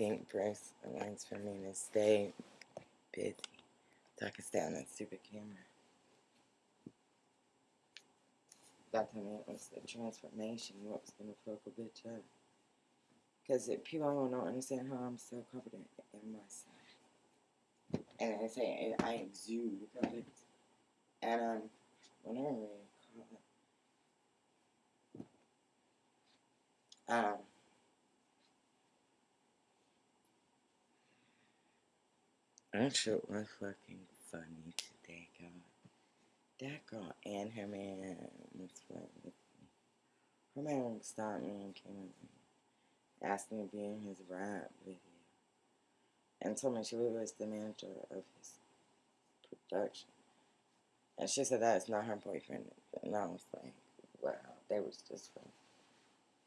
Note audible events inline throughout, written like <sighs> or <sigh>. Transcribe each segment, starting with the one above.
think Bruce arranged for me to stay busy I could stay on that stupid camera. That time it was the transformation, what was gonna fuck a bitch up. Because people don't understand how I'm so confident in myself. And I say I exude confidence. And um, whenever we call it, um, that shit was fucking funny today, God. That girl and her man was me. Her man stopped me and came with me asked me to be in his rap video and told me she was the manager of his production. And she said that is not her boyfriend. And I was like, wow, they was just friends.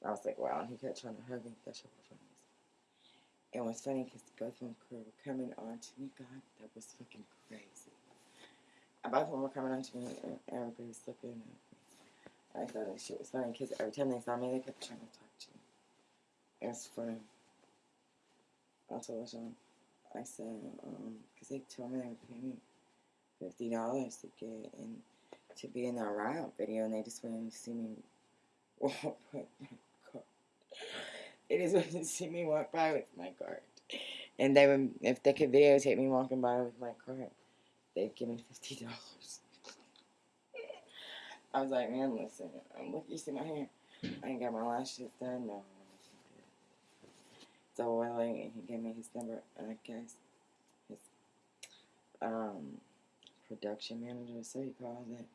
I was like, wow, and he kept trying to hug me. That shit was funny. It was funny because both of them were coming on to me. God, that was fucking crazy. Both of them were coming on to me and everybody was looking at me. I thought that shit was funny because every time they saw me, they kept trying to talk to me. It's funny. I told Sean, I said, um, because they told me they would pay me fifty dollars to get in to be in that rap video, and they just wanted to see me <laughs> walk. They just wanted to see me walk by with my cart. and they would, if they could videotape me walking by with my cart, they'd give me fifty dollars. I was like, man, listen, um, look, you see my hair? I ain't got my lashes done, no. So Willie, he gave me his number, and I guess his um, production manager, so he called it.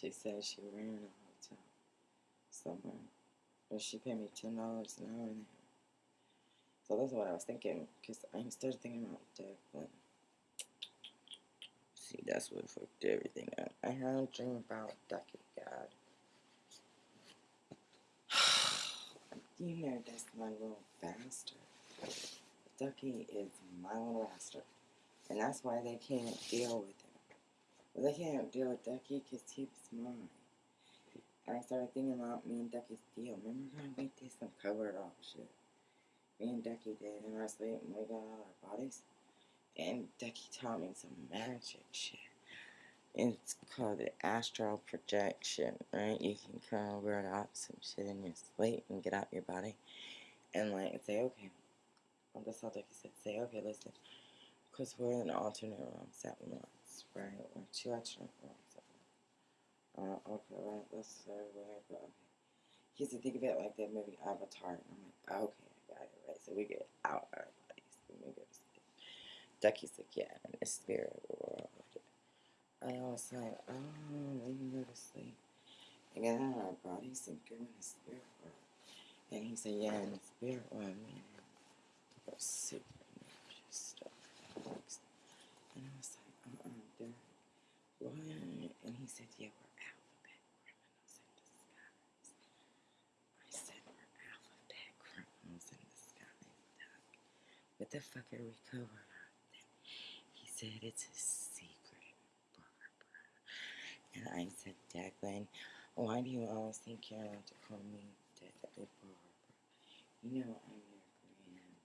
She said she ran a hotel somewhere, but she paid me ten dollars an hour there. So that's what I was thinking, because I started thinking about Declan. See, that's what fucked everything up. I had a dream about Ducky, God. <sighs> You know that's my little bastard. Ducky is my little bastard. And that's why they can't deal with him. Well, they can't deal with Ducky because he's mine. And I started thinking about me and Ducky's deal. Remember when we did some covered up shit? Me and Ducky did in our and we got all our bodies. And Ducky taught me some magic shit. It's called the astral projection, right? You can word out some shit in your sleep and get out your body and like say, okay. On the subject, he said, say, okay, listen, because we're in alternate realms at once, right? Or two alternate realms. Uh, okay, right, that's so weird, but okay. He said, think of it like that movie Avatar. And I'm like, okay, I got it, right? So we get out of our bodies and we go to sleep. Ducky's like, yeah, in the spirit world. I was like, oh, we can go to sleep and get out of our bodies and go in the spirit world. And he said, yeah, in the spirit world, man, super stuff. And I was like, uh-uh, Derek, what? And he said, yeah, we're alphabet criminals in disguise. I said, we're alphabet criminals in disguise, Doug. The fuck are we covering up? He said, it's a secret. and I said, Declan, why do you always think you're allowed to call me Declan Barbara? You know I'm your granny.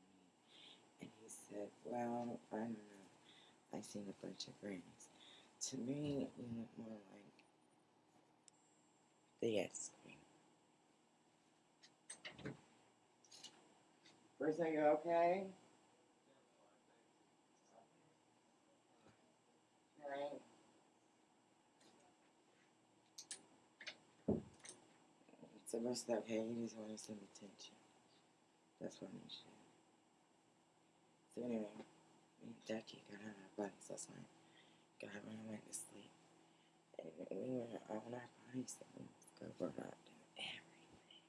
And he said, well, I don't know. I've seen a bunch of grannies. To me, you look more like the cream. First, are you okay? Right. So most okay, you just want some attention. That's what I'm saying. So anyway, me and Jackie got out of our bodies last night. Got when I went to sleep. And we were on our bodies and we was covered up and everything.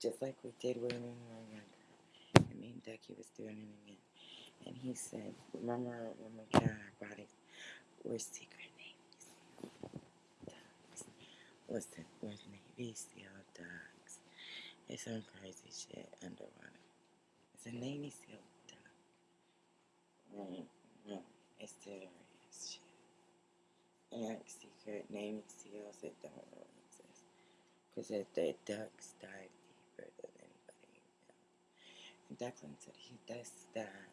Just like we did when we were younger. And me and Ducky was doing it again. And he said, remember when we got our bodies, we're secret names. Listen, we're Navy SEAL ducks. It's some crazy shit underwater. It's a Navy SEAL duck. Mm, mm, it's serious shit. And like secret Navy SEALs that don't really exist. Because if the ducks dive deeper than anybody else. Declan said he does that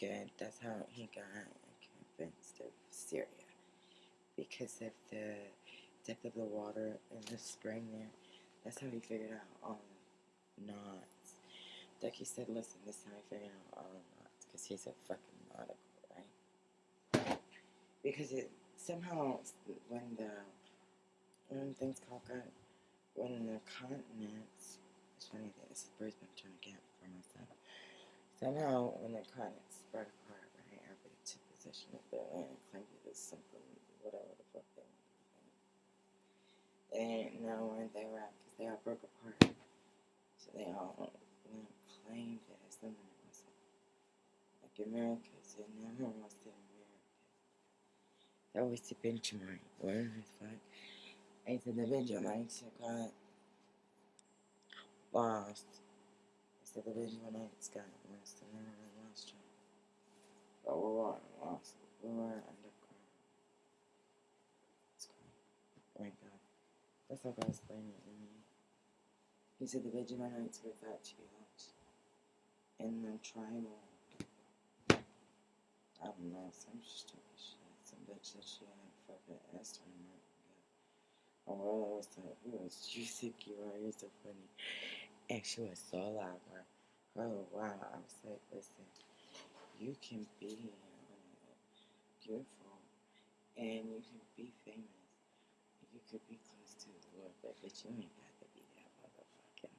good. That's how he got convinced of Syria. Because of the depth of the water in the spring there. That's how he figured out all the knots. Ducky said, listen, this is how he figured out all the knots. Because he's a fucking nautical, right? Because it somehow, when the, when things caught up, when the continents, it's funny that this is Bruce been trying to get for myself. Somehow, when the continents spread apart, right, everybody took possession of the land and claimed it as something, whatever the fuck they wanted to think. They didn't know where they at because they all broke apart. So they all claimed it as something it wasn't. Like Americas, it never was the Americas. That was the benchmark. What the fuck? And so the Benjamites got lost. So the Benjamites got lost and never. But we weren't lost. We were underground. It's great. Oh my god. That's how God explained it to me. He said the Benjaminites were that to be. And the tribal. I don't know, some stupid shit. Some bitch that she had fucking and Martin. Oh, well, was like, it was juicy, you are, you're so funny. And she was so loud, bro. Oh, wow. I was like, listen, you can be uh, beautiful and you can be famous. You could be close to the Lord, but, but you ain't got to be that motherfucking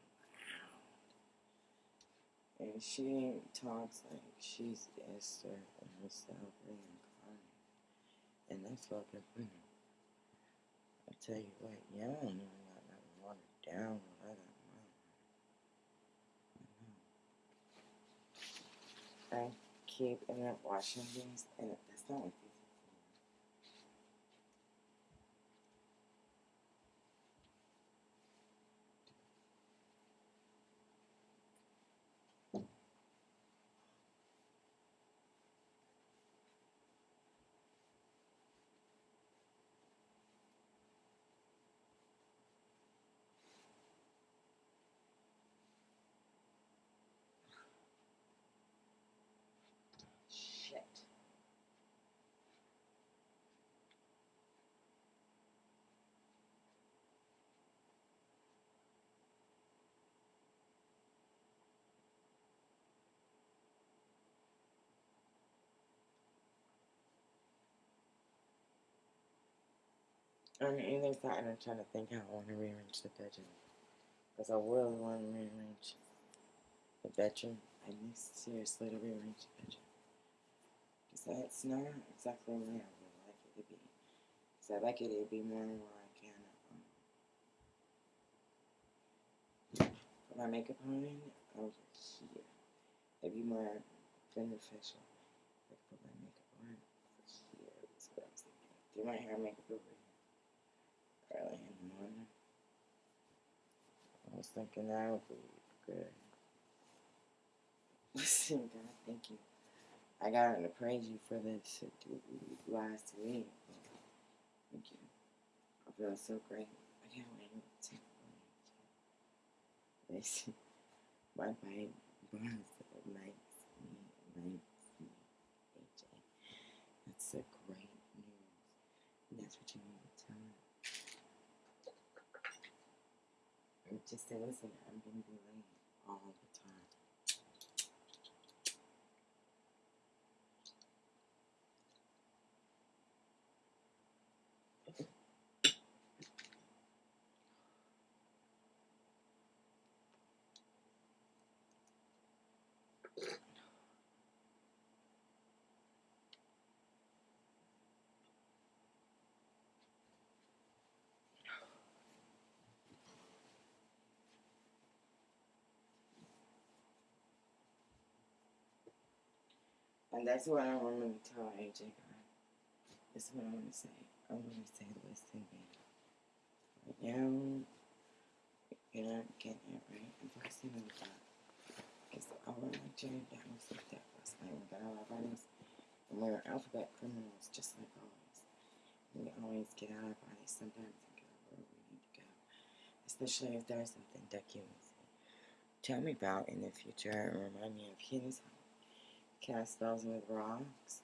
loud. And she talks like she's Esther and herself reincarnated. And that's fucking funny. I tell you what, y'all don't even got nothing watered down I. I keep up washing these, and that's not these are for. Shit. On either side, I'm trying to think how I want to rearrange the bedroom. Because I really want to rearrange the bedroom. I need seriously to rearrange the bedroom. Because that's not exactly where I would like it to be. Because I like it to be more where I can um, put my makeup on over here. It'd be more beneficial. Like put my makeup on over here. That's what I was thinking. Do my hair and makeup over Early in the morning. I was thinking that would be good. <laughs> Listen, God, thank you. I got to praise you for this last week. Thank you. I feel so great. I can't wait to Listen, my baby boss likes me, likes me, AJ. That's a great news. And that's what you need to tell him. And just say, listen, I'm going to be late. Oh All the time. And that's what I want to tell AJ God. That's what I want to say. I want to say, listen, man. Right now, you're not getting it right. I'm focusing on God. Because I want to jam down with that last night. We got all our bodies. And we're alphabet criminals, just like always. We always get out of our bodies sometimes and go where we need to go. Especially if there's something that you tell me about in the future and remind me of his cast spells with rocks,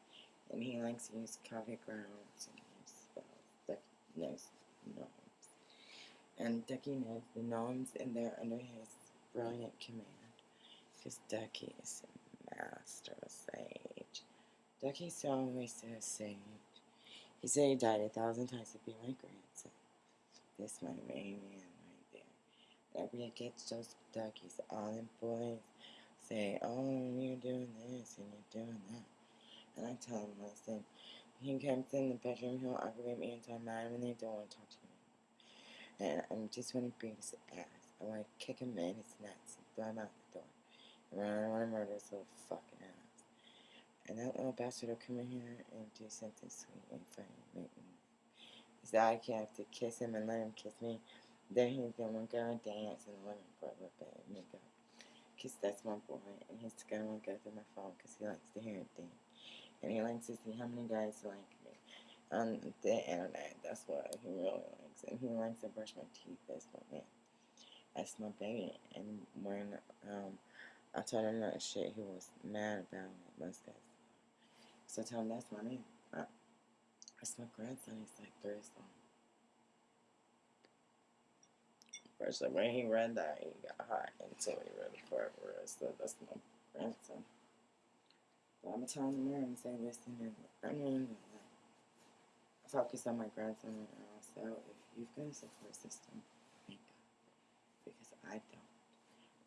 and he likes to use coffee grounds and spells. Ducky knows gnomes. And Ducky knows the gnomes, and they're under his brilliant command. Because Ducky is a master sage. Ducky's always so sage. He said he died a thousand times to be my grandson. This my main man right there. Everybody gets those duckies, all them boys say, oh, you're doing this and you're doing that. And I tell him, listen, he comes in the bedroom, he'll aggravate me until I'm mad and they don't want to talk to me. And I just want to beat his ass. I want to kick him in his nuts and throw him out the door. And I want to murder his little fucking ass. And that little bastard will come in here and do something sweet and funny. Make me. Because I can have to kiss him and let him kiss me. Then he's gonna go and dance and let me go it and make up. Because that's my boy. And he's gonna go through my phone because he likes to hear it dance. And he likes to see how many guys like me on the internet. That's what he really likes. And he likes to brush my teeth. That's my man. That's my baby. And when um, I told him that shit, he was mad about it. Most guys. So I told him that's my man. Uh, that's my grandson. He's like three years old. First, like, when he read that, he got hot until he part where it said that's my grandson. So I'm telling the mirror and say, listen, I'm going to focus on my grandson right now. So if you've got a support system, thank God. Because I don't.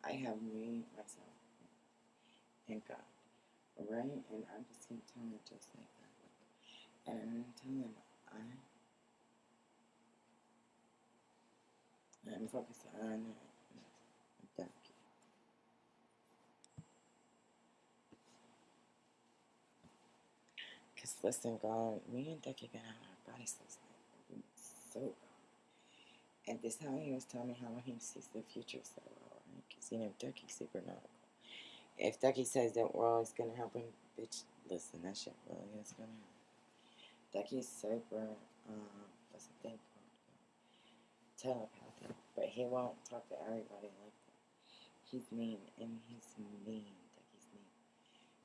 I have me, myself, and God. Alright? And I'm just to tell him just like that. And I'm to tell him I Focused on uh, Because listen, God, me and Ducky got out our last night. So. And this how he was telling me how he sees the future so well, right? Because, you know, Ducky's super nautical. If Ducky says that world is to happen, bitch, listen, that shit really is to happen. Ducky's super, um, what's the thing called? Telepathic. But he won't talk to everybody like that. He's mean, and he's mean. Ducky's mean.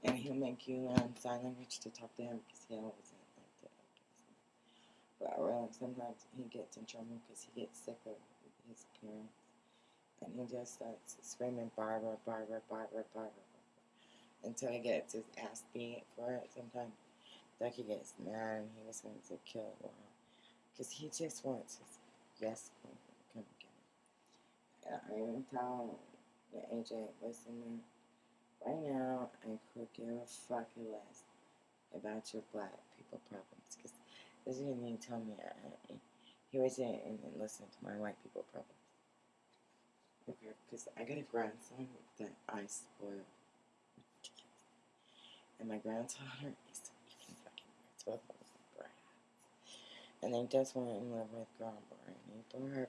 And he'll make you learn sign language to talk to him because he always like that. But uh, I realize sometimes he gets in trouble because he gets sick of his appearance. And he just starts screaming, Barbara, Barbara, Barbara, Barbara, until he gets his ass beat for it. Sometimes Ducky gets mad and he just wants to kill world. Because he just wants his yes queen to come get him. And I even tell the AJ, listen, man, right now I could give a fuck less about your black people problems. Because this is he tell me. I, he was in and listen to my white people problems. Okay, because I got a grandson that I spoil. And my granddaughter is fucking weird. Both of them brats. And they just went in love with grandma and he threw her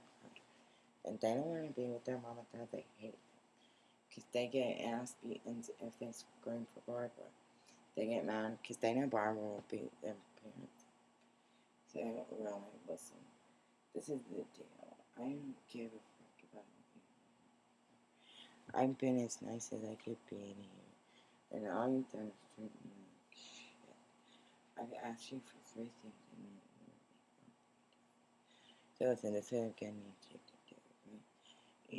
And they don't want to be with their mom and dad. They hate them. Because they get ass beaten if they scream for Barbara. They get mad because they know Barbara will beat their parents. So, I don't really, listen. This is the deal. I don't give a fuck about you. I've been as nice as I could be to you. And all you've done is treat me like shit. I've asked you for three things and you So listen, this is you to do, right? You, you need to go talk to God because I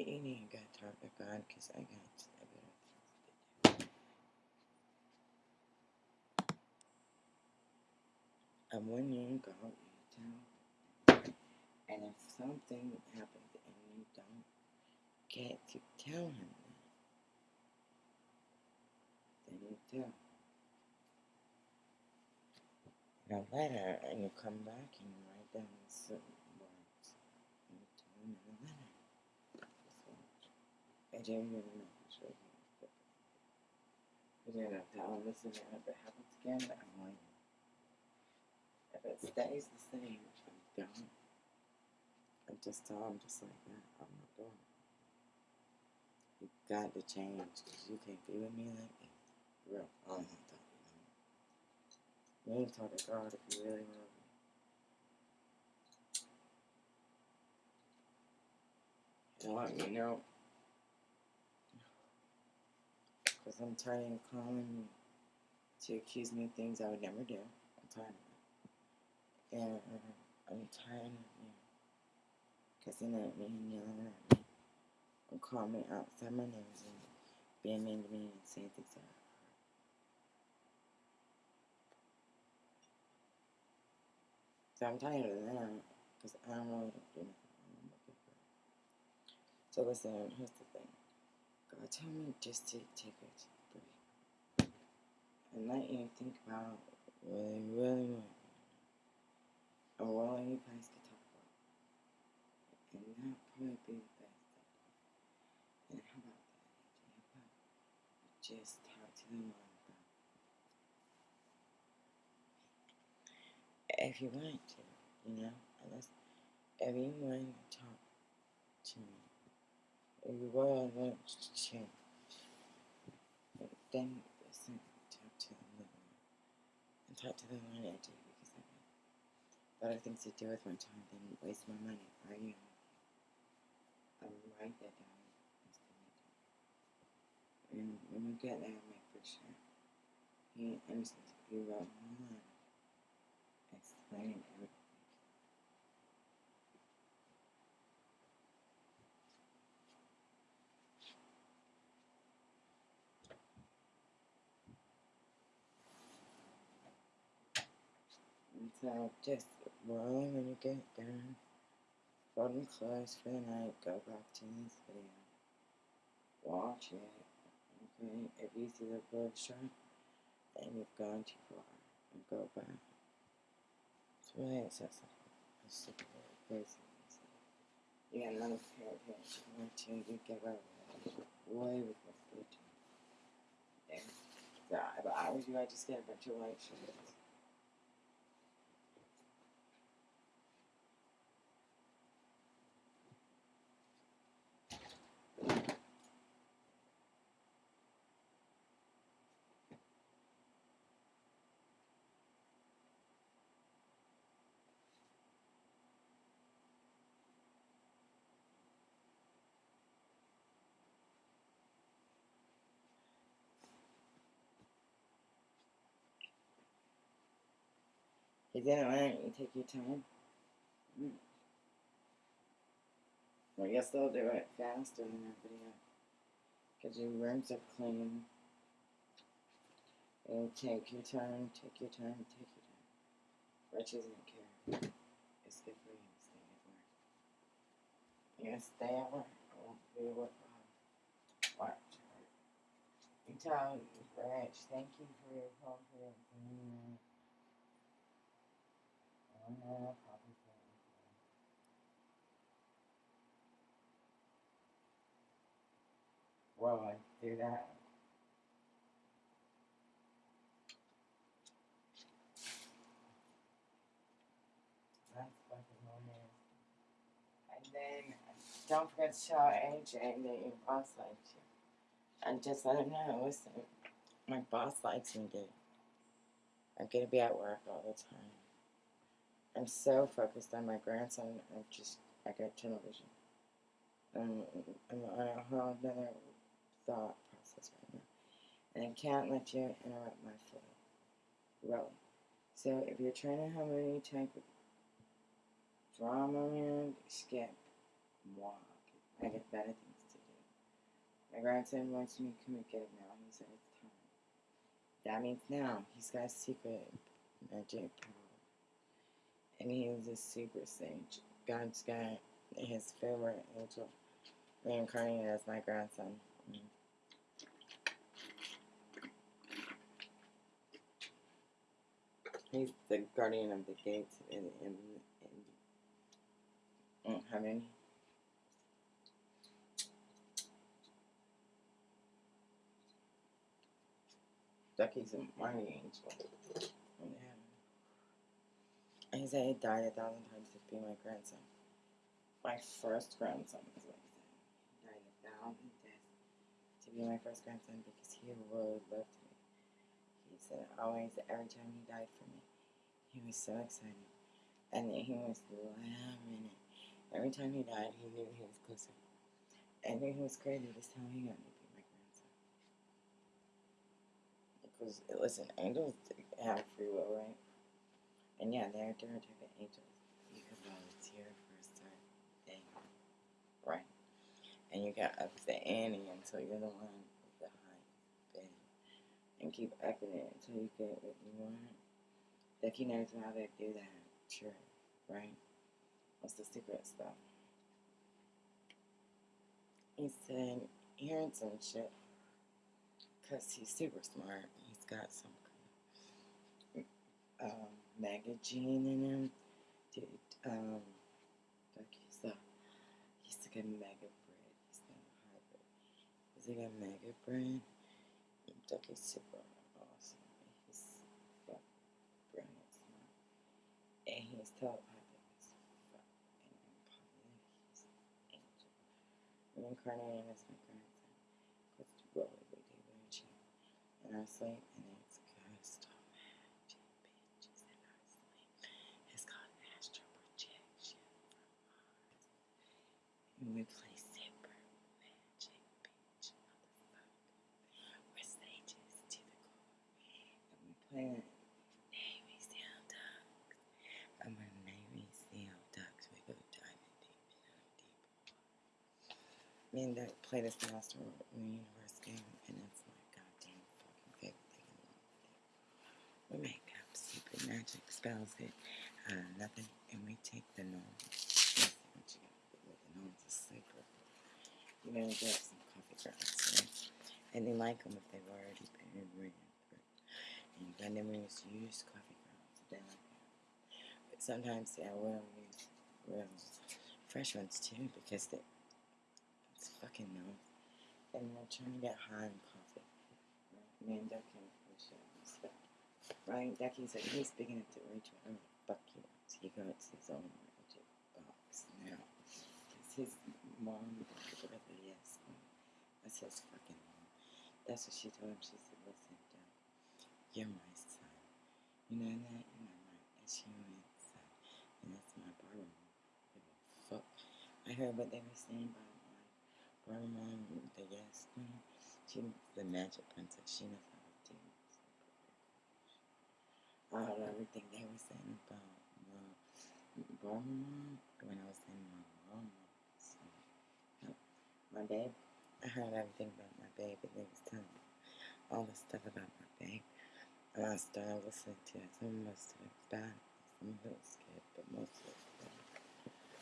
got I got things to do. And when you go, you And if something happens and you don't get to tell him that, then you tell. A letter, and you come back and you write down certain words. And you tell him in the letter. Just watch. I didn't even know this was You didn't tell him listen, if it happens again, I'm like, if it stays the same, I'm done. I just tell him just like that, I'm not doing it. You got to change because you can't be with me like this. Real, I'm not talking to you. You need to talk to God if you really love me. And let me know Because I'm tired of calling to accuse me of things I would never do. I'm tired of it. And uh, I'm tired of you cussing at me and yelling at me and calling me outside my nose and being mean to me and saying things that. So I'm tired of that because I don't really do nothing. So listen, here's the told me just to take a break and let you think about what you really want and what you guys could talk about. And that probably be the best. And how about that? How about just talk to them all about if you want to, you know? Unless if you want to talk to me, you really want to change, then listen, talk to them more. And talk to them I do because I got better things to do with my time than waste my money arguing with you. I'm write that down. And when you get there, make for sure. He understands. You wrote letter explaining everything. And so just roll when you get done. Fold them close for the night. Go back to this video. Watch it. Okay? If you see the blood shot and you've gone too far, and go back. It's really accessible. It's super crazy. You got another pair of pants you want to, you get over it. Way before free time. Yeah. If I was you, I'd just get a bunch of white shirts. You didn't want you take your time. Mm. Well, you still do it faster than everybody else. Because your rooms are clean. And take your time, take your time, take your time. Rich doesn't care. It's good for you to stay at work. You're stay at work. I won't be work. Watch. You tell Rich, thank you for your confidence. Mm. Oh, no, probably can't. Well, I do that. And then don't forget to tell AJ that your boss likes you. And just let him know, listen, my boss likes me, dude. I'm gonna be at work all the time. I'm so focused on my grandson, I just, I got tunnel vision. Um, I'm on a whole other thought process right now. And I can't let you interrupt my flow. So if you're trying to have any type of drama around, skip. Walk. I get better things to do. My grandson wants me to come and get him now. He said it's time. That means now he's got a secret magic power. And he is a super sage. God's got his favorite angel reincarnated as my grandson. Mm-hmm. He's the guardian of the gates in in in, in heaven. Ducky's a mighty angel. And he said he died a thousand times to be my grandson. My first grandson is what he said. He died a thousand deaths to be my first grandson because he would love me. Said always, every time he died for me, he was so excited. And he was loving it. Every time he died, he knew he was closer. And he was crazy. This how he got me be my grandson. Because, listen, angels have free will, right? And yeah, they're different type of angels. You can volunteer for a certain thing, right? And you got up to ante until you're the one with the highest bid. And keep upping it until you get what you want. Becky knows how they do that. Sure, right? What's the secret stuff? He said, hearing some shit. Because he's super smart. He's got some um, magazine in him. Dude, um, like he's a, he's like a mega bread. He's not a hybrid. He's like a mega bread. He's super awesome. He's like brilliant smart. And he's telepathic as fuck. And public, he's an angel. Reincarnating as my grandson. Because what would we do without you? In our sleep, and it's of magic bitches in our sleep. It's called astral projection from Mars. And we play super magic bitch motherfucker. We're sages to the core. And we play Navy SEAL ducks. And we're Navy SEAL ducks. We go diving deep into the deep water. Play this Master Universe game, and it's my goddamn fucking favorite thing in the world. We make up stupid magic spells that uh, nothing, and we take the with the gnomes is super. You know, get some coffee grounds, right? And they like them if they've already been ran through. And you gotta use coffee grounds. They like that. But sometimes they will use real fresh ones too because they, it's fucking gnomes. And I'm trying to get high on coffee. Right? Me and Duck can it and stuff. Right? Ducky said he's big enough to reach whatever the fuck he wants. He got his own magic box now. Because his mom, whatever, yes, um, that's his fucking mom. That's what she told him. She said, listen, Duck, you're my son. You know that? You're my S-U-N son. And that's my mom. A fuck. I heard what they were saying about Barbara the yes. She the magic princess. She knows how to do I heard everything they were saying about Barbara mom when I was in my mom. So, my babe. I heard everything about my babe, and they was telling me all the stuff about my babe. And I started listening to it. Some of it was bad, some of it was good, but most of it was bad.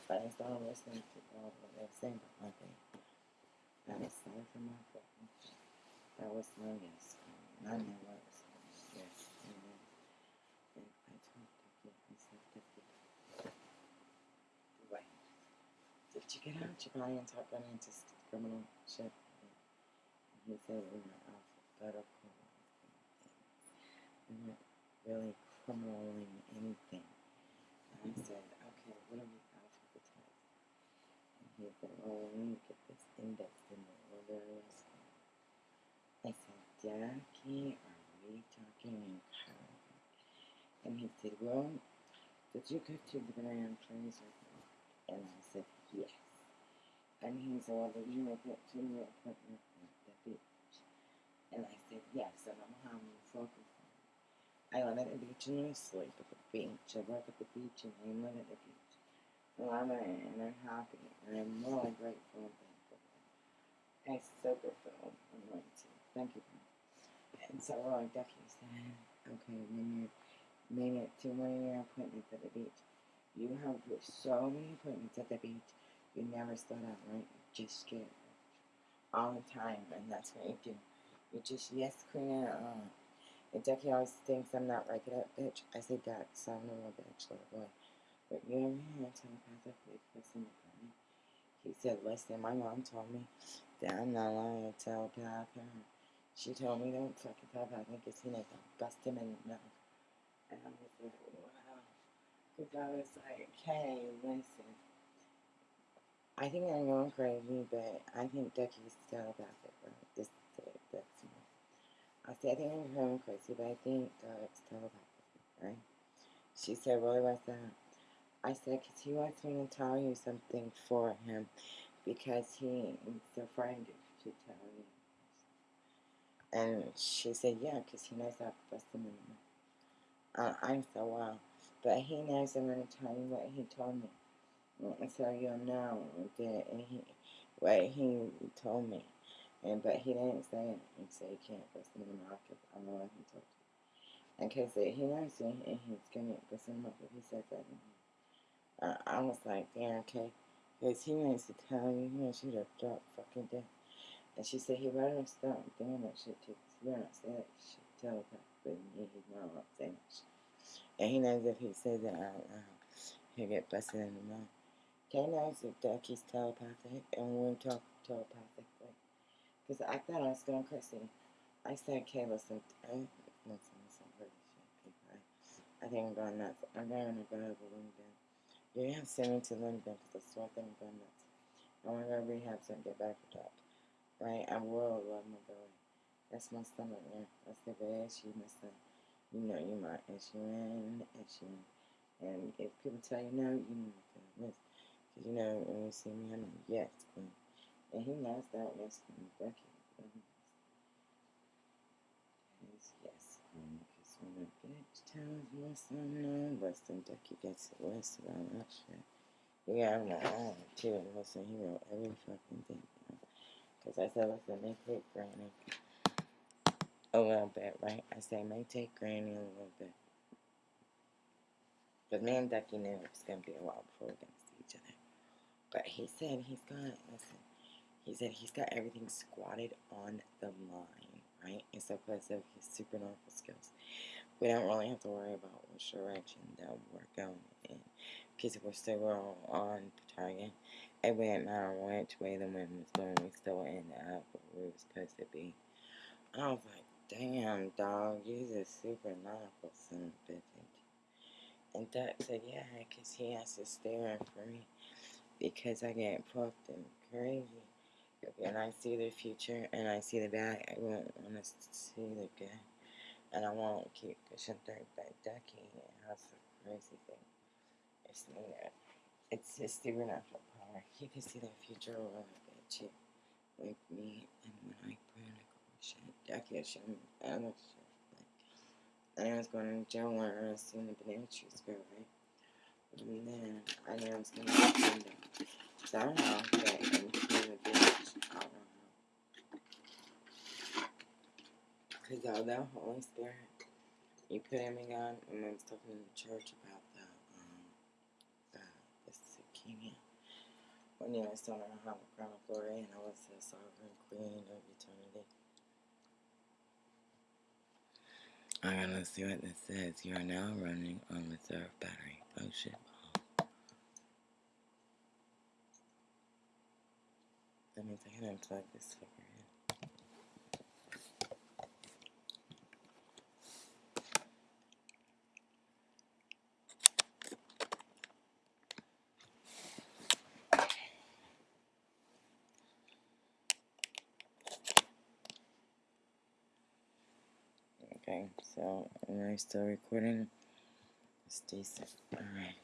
But I started listening to all what they were saying about my babe. I was my fucking That was. And I know what was yes. And then I told Ducky, I said, Ducky, wait. Did you get out your and start running into criminal shit? And he said, we were alphabetical. We weren't really criminaling anything. And I said, okay, what are we alphabetizing? And he said, well, we need to get this index was. I said, Ducky, are we talking in code? And he said, well, did you go to the Grand or not? And I said, yes. And he said, well, did you it to your appointment at the beach? And I said, yes, and I'm having focus. I live at the beach and I sleep at the beach. I work at the beach and I live at the beach. And I'm, and I'm happy and I'm really grateful. I super feel anointed. Thank you. And so, we're like Ducky said, okay, when you're made it to one of your appointments at the beach. You have so many appointments at the beach, you never slow down, right? You just get all the time, and that's what you do. You just yes, queen. Uh, and Ducky always thinks I'm not like that bitch. I say Duck, so I'm not a bitch, little boy. But you hear a telepathically to me? He said, listen, my mom told me that I'm not allowed to telepath her. She told me don't fucking me because he knows I'll bust him in the mouth. And I was like, wow. Because I was like, hey, listen. I think I'm going crazy, but I think Ducky's telepathic, right? This that's me. I said, I think I'm going crazy, but I think Duck's telepathic, right? She said, really, what's that? I said, because he wants me to tell you something for him because he is afraid to tell you. And she said, yeah, because he knows I've bust him. in Uh, I'm so wild. But he knows I'm going to tell you what he told me. So you'll know that he, what he told me. And But he didn't say it. He said he can't bust him in the mouth because I know what he told you. And because he knows me and he's going to bust him in the mouth if he says that. Uh, I was like, yeah, okay. Because he wants to tell you, he you to drop fucking dead. And she said he better stop doing that shit. Cause he better not say that shit telepathically. Me, he's not allowed to say that shit. And he knows if he says it out loud, he'll get busted in the mouth. Kay knows if Ducky's telepathic and we talk telepathically. Because I thought I was going crazy. I said, Kay, listen, I, listen, listen, pretty shit. I, I think I'm going nuts. I'm going to go over LinkedIn. You're to send me to I think I'm going nuts. I want to go to rehab so I can get back to top right? I will love my belly. That's my stomach there. That's the big issue, my son. You know you my and issue. And if people tell you no, you know to listen. Because you know, when you see me, I'm like, yes, queen. And he knows that, yes. Becky. Yes, yes, queen. Because when a my son no, Weston Ducky gets it west about that shit. Yeah, I'm not on too. Listen, he wrote every fucking thing. Because I said, listen, may take Granny a little bit, right? I say, may take Granny a little bit. Because me and Ducky knew it was going to be a while before we are to see each other. But he said he's got, listen, he said he's got everything squatted on the line, right? And so because of his supernatural skills, we don't really have to worry about which direction that we're going in. Because we're still on target it wouldn't matter which way the wind was going, we still ended up where we were supposed to be. I was like, damn, dog, you're just super nautical son of a bitch. And Duck said, yeah, because he has to stare for me because I get fucked and crazy. And I see the future and I see the bad. I won't want to see the good. And I won't keep pushing through. But Ducky has a crazy thing. It's, uh, it's his supernatural he can see the future a little bit too. Like me and when I panic or shit. I can't show me other shit. Like, I was going to jail when I was seeing the banana trees grow, right? And then I knew I was to get them somehow get into the beach. I don't know. Because although Holy Spirit, you put him in God, and I was talking in the church about the, um, the, the leukemia when you telling her how the crown of glory and I was the sovereign queen of eternity. I'm gonna see what this says. You are now running on reserve battery. Oh shit. That means I can unplug this fucker. Okay, so am I still recording? It's decent. Alright.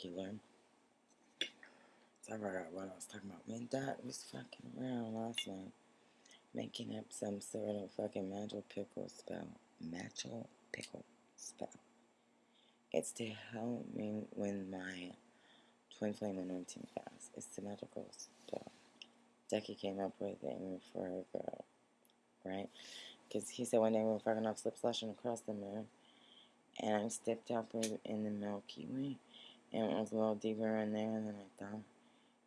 You, Lord. So I forgot what I was talking about. Man, that was fucking around last night. Making up some sort of fucking magical pickle spell. Magical pickle spell. It's to help me when my twin flame anointing fast. It's the magical spell. Ducky came up with it for a girl. Right? Because he said one day we were fucking off slip slushing across the moon. And I stepped up in the Milky Way. And it was a little deeper in there than I thought.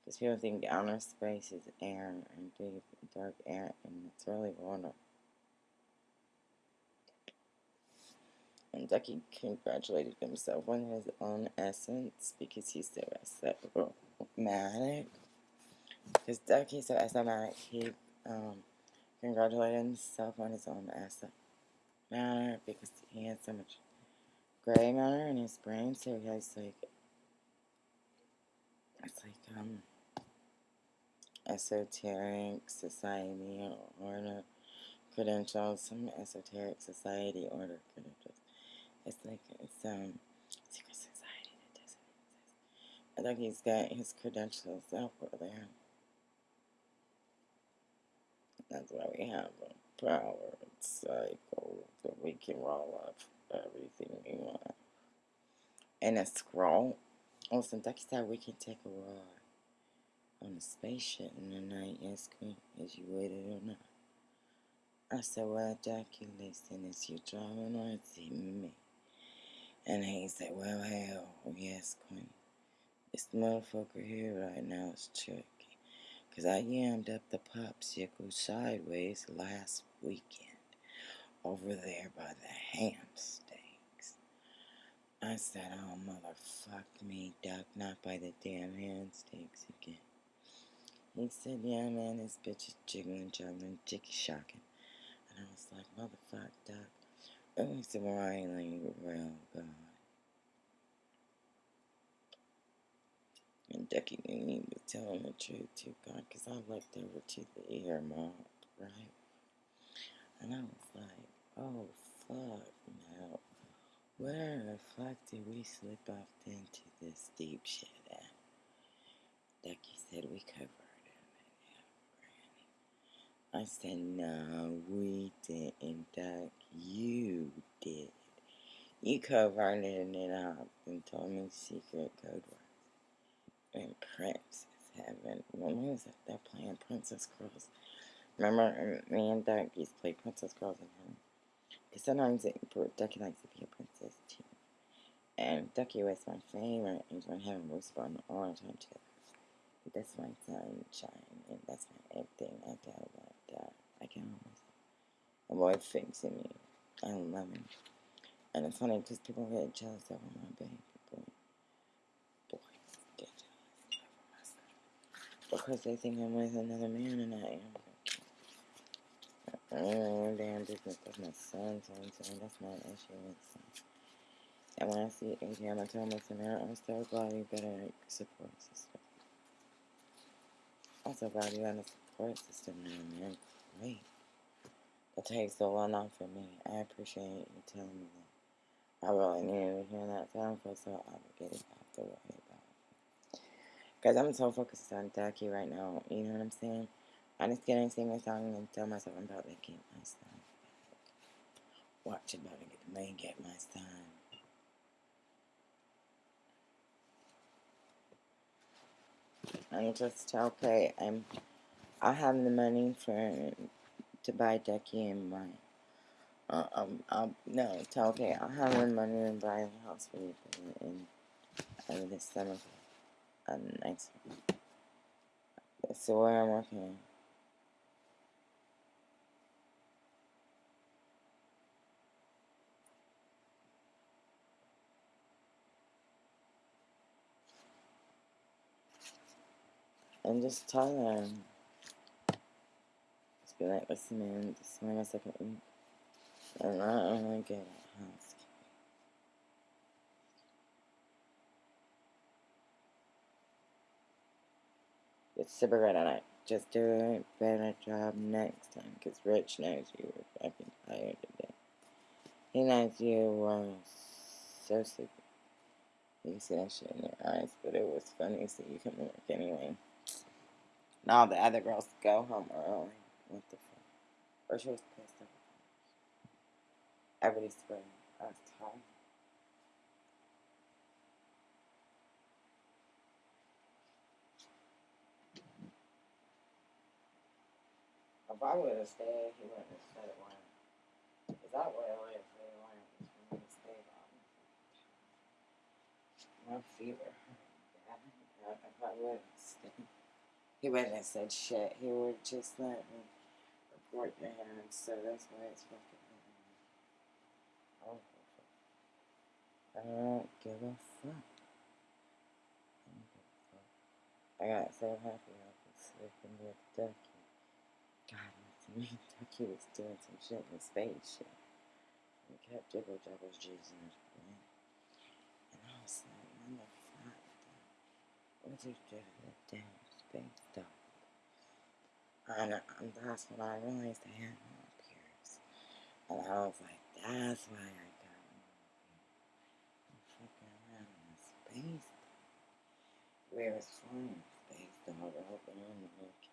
Because people think outer space is air and deep, dark air. And it's really water. And Ducky congratulated himself on his own essence because he's so asthmatic. Because Ducky's so asthmatic, he um, congratulated himself on his own asset matter because he had so much gray matter in his brain, so he has like it's like um esoteric society order credentials, some esoteric society order credentials. It's like it's um secret society that doesn't exist. I think he's got his credentials up over there. That's why we have a power cycle that we can roll up everything we want. And a scroll. Oh, also, Ducky said we can take a ride on a spaceship in the night. Queen, as you waited or not. I said, well, Ducky, listen, is you driving or is it me? And he said, well, hell, yes, Queen. This motherfucker here right now is tricky. Because I yammed up the popsicle sideways last weekend over there by the ham steaks. I said, oh, motherfuck me, Duck, not by the damn ham steaks again. He said, yeah, man, this bitch is jiggling, juggling, jicky shocking. And I was like, motherfuck, Duck. It was really real good. And knew he was telling the truth to God, because I looked over to the ear mob, right? And I was like, oh, fuck, no. Where the fuck did we slip off into this deep shit at? Ducky said we covered it. I said, no, we didn't, Duck. You did. You covered it and up and told me secret code and Princess Heaven. When was it? They're playing Princess Girls. Remember, um, me and Duck used to play Princess Girls in heaven. Because sometimes it, Ducky likes to be a princess too. And Ducky was my favorite angel in heaven. We spent all the time together. That's my sunshine, and that's my everything. I got about that. I can't myself. My boy fixing me. I love him. And it's funny because people get jealous of my baby. Because they think I'm with another man and I am. Oh, damn business. That's my son, son, son. That's my issue. And when I see Adrian, I tell my son, I'm so glad you a support system. I'm so glad you got a support system now, man. Great. That takes so long off for me. I appreciate you telling me that. I really needed to hear that so I would get it out the way. Because I'm so focused on Ducky right now. You know what I'm saying? I'm just gonna sing a song and tell myself I'm about to get my son. Watch about to get the may get my son. I'm just okay. I'm. I have the money for to buy Ducky and my. Uh, um, I'll, no, it's okay. I'll have the money to buy a house for you in, in, in this summer a nice one. So where I'm working. And just them. Just be like, listen man, this is my second week. And I don't really get a house. It's super great at. Just do a better job next time, because Rich knows you were fucking tired today. He knows you were so sleepy. You can see that shit in your eyes, but it was funny, so you to work anyway. Now the other girls go home early. What the fuck? Or she was pissed off. Everybody's sweating. I was tired. If I would have stayed, he wouldn't have said it when. Because I would have lived for the one for me to stay on. My fever. Yeah, if I would have stayed, he wouldn't have said shit. He would just let me report to him. So that's why it's fucking. I don't give a fuck. I don't give a fuck. I got so happy I could sleep in Ducky. God, to me, Ducky was doing some shit in space. And kept jizzing his brain. And I was like, motherfucker, what you do to the damn space dog? And, and that's when I realized I had no peers. And I was like, that's why I got no peers. I'm fucking around in the space dog. We were flying space dog, open in the UK.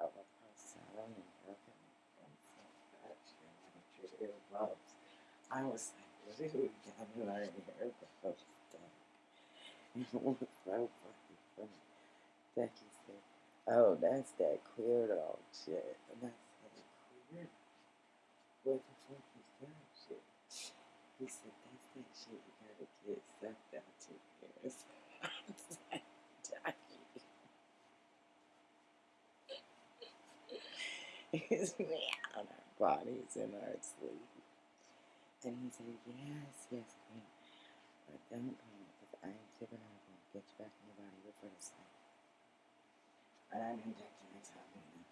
I was and broken earbuds. I was like, dude, I'm learning earbuds. It was so fucking funny. Becky said, oh, that's that queer dog shit. And I said, queer? What the fuck is that shit? He said, that's that shit you gotta get sucked out your ears. I was like, <laughs> It's me on our bodies in our sleep. And he said, yes, yes, queen. But don't come because I am not going to get you back in your body the sleep. And I'm injecting myself right now.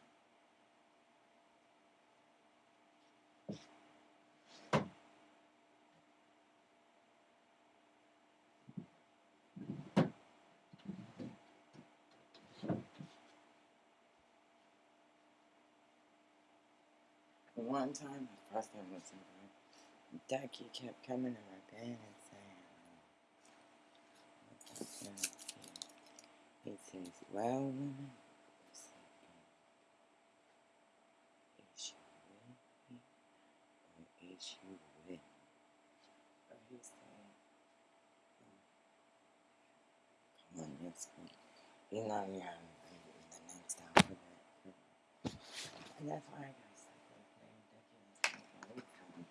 One time, first time was in bed, Ducky kept coming to my bed and saying? He says, well, woman, is you with me or is you with me? Or he said, come on, let's go. You know, yeah, the next time. And that's why I got stuck with playing Ducky. That's my time.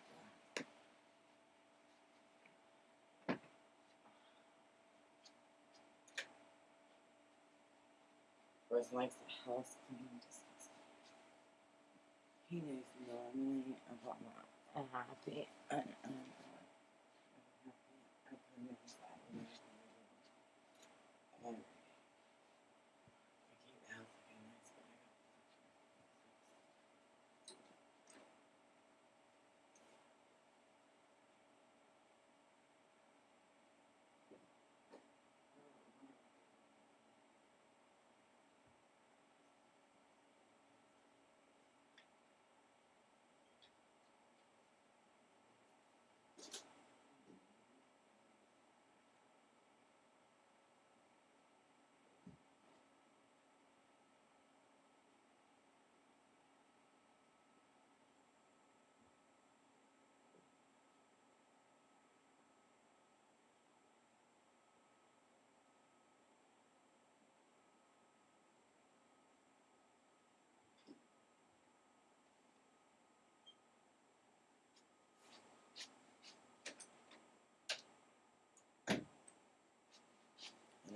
Likes the house clean. Just, he knows normally about my happy and um,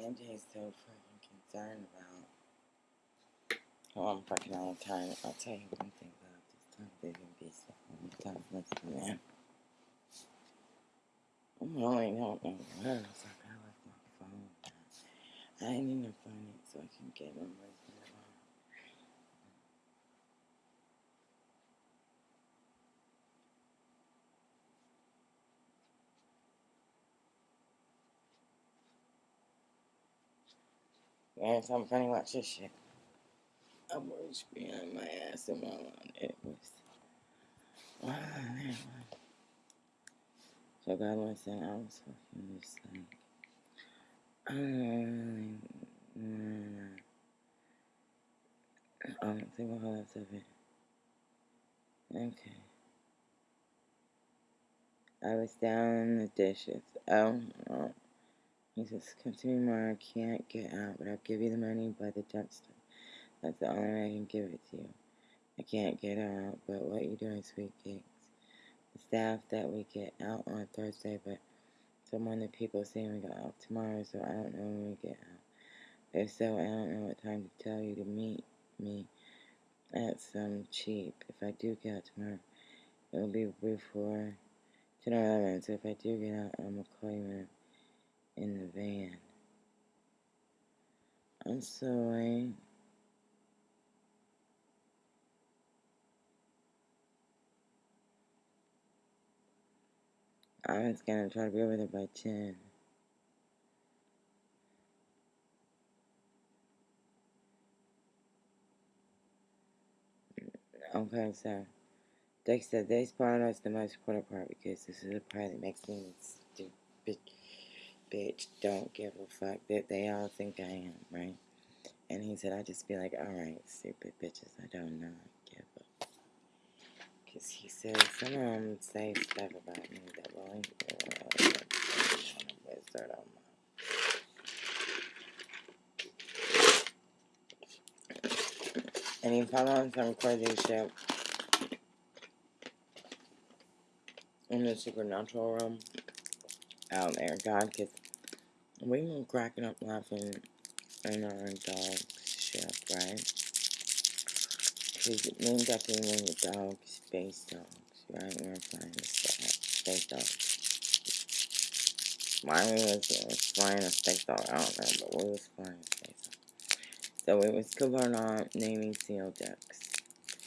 MJ's so fucking concerned about how I'm fucking all the time. I'll tell you one thing about this time can be so time. Listen, man. I really don't know where the fuck I left my phone. I need to find it so I can get Yeah, something funny. Watch this shit. I'm was behind my ass and while it was. Wow, man. So God was saying I was fucking just like, I don't really, I don't think a whole of it. Okay. I was down in the dishes. Oh, no. He says, come to me tomorrow. I can't get out, but I'll give you the money by the dumpster. That's the only way I can give it to you. I can't get out, but what you doing, sweet cakes? The staff that we get out on Thursday, but someone the people saying we go out tomorrow, so I don't know when we get out. If so, I don't know what time to tell you to meet me at some cheap. If I do get out tomorrow, it will be before 10 or 11, so if I do get out, I'm going to call you in, in the van. I'm sorry. I was gonna try to be over there by 10. Okay, so they said this part is the most important part because this is the part that makes me stupid bitch don't give a fuck that they all think I am, right? And he said I just be like, alright, stupid bitches, I don't know, give a Because he said some of them say stuff about me that will ain't a wizard on And he found on some crazy shit in the supernatural room out there, God, because we were cracking up laughing in our dog ship, right? Because me and Ducky were the dogs, space dogs, right? We were flying the space dogs. Mine was, was flying a space dog, I don't know, but we was flying a space dog. So it was covered on naming seal ducks,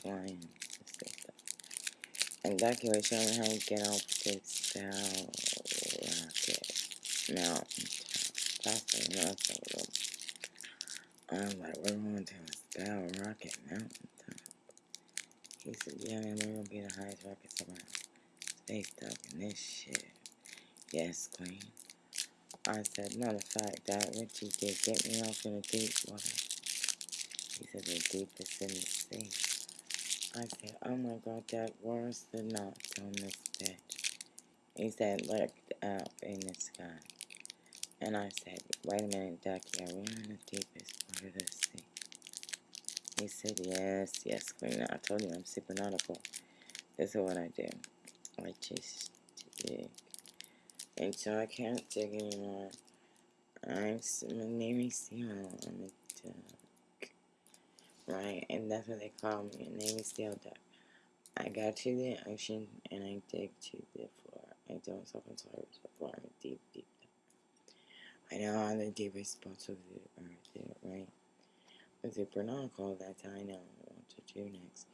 flying the space dog. And Ducky was showing how to get off spell rocket Possibly not so little. I'm like, we're going to spell rocket mountain top. He said, yeah, man, we're going to be the highest rockets around. Space dog and this shit. Yes, queen. I said, matter of fact, that what you did, get me off in the deep water. He said, the deepest in the sea. I said, oh my god, Dad, where's the knots on this bed? He said, look up in the sky. And I said, wait a minute, Ducky, are we in the deepest part of the sea? He said, yes, yes, Queen. I told you I'm super nautical. This is what I do. I just dig. Until I can't dig anymore. I'm, my name is Seal. I'm a duck. Right? And that's what they call me. My name is Seal Duck. I go to the ocean and I dig to the floor. I don't inside the floor. I'm deep, deep. I know all the deepest spots of the earth, right? With the nautical, that's how I know what to do next.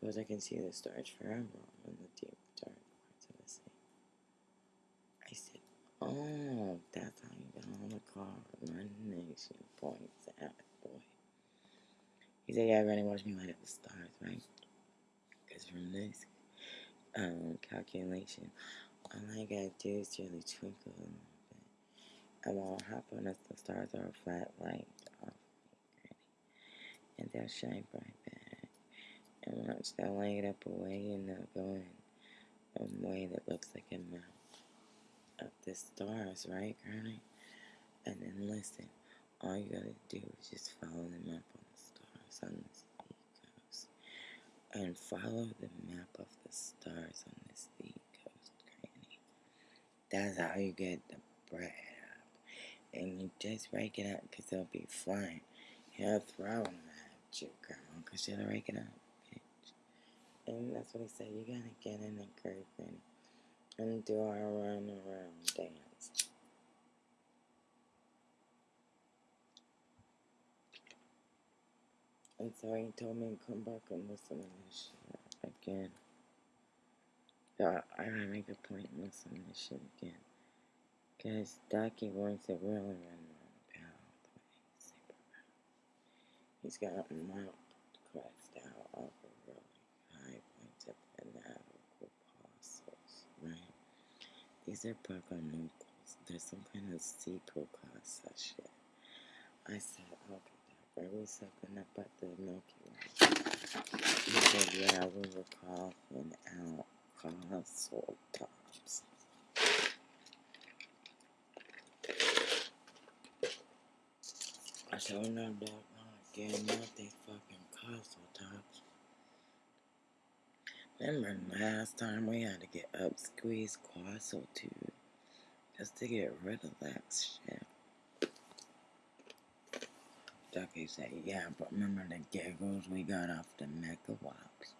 Because I can see the stars forever in the deep, dark parts of the sea. I said, Oh, that's how you got on the car. My nation points at boy. He said, Yeah, everybody watch me light up the stars, right? Because from this um, calculation, all I gotta do is really twinkle. And while I hop on us, the stars are a flat light off and they'll shine bright back. And once they'll light up away and they'll go in a way that looks like a mouth of the stars, right, Granny? And then listen, all you gotta do is just follow them up on the stars on this sea coast. And follow the map of the stars on this sea coast, Granny. That's how you get the bread. And you just rake it up because they'll be flying. He'll throw them at you, Grandma, because you're raking up, bitch. And that's what he said. You gotta get in the curve, Granny and do our run around dance. And so he told me to come back and listen to this shit again. So I gotta make a point and listen to this shit again. Because Ducky wants to really run around the pathway He's got a mount crest out of a really high points up the apostles, right? These are Proconucles. There's some kind of class that shit. I said, okay, Doc, are we sucking up at the Milky Way? He said, yeah, we were coughing out colossal tops. I told him that not again, not they fucking colossal tops. Remember last time we had to get up squeeze quassel tube just to get rid of that shit. Ducky said, yeah, but remember the giggles we got off the Mecha Wops?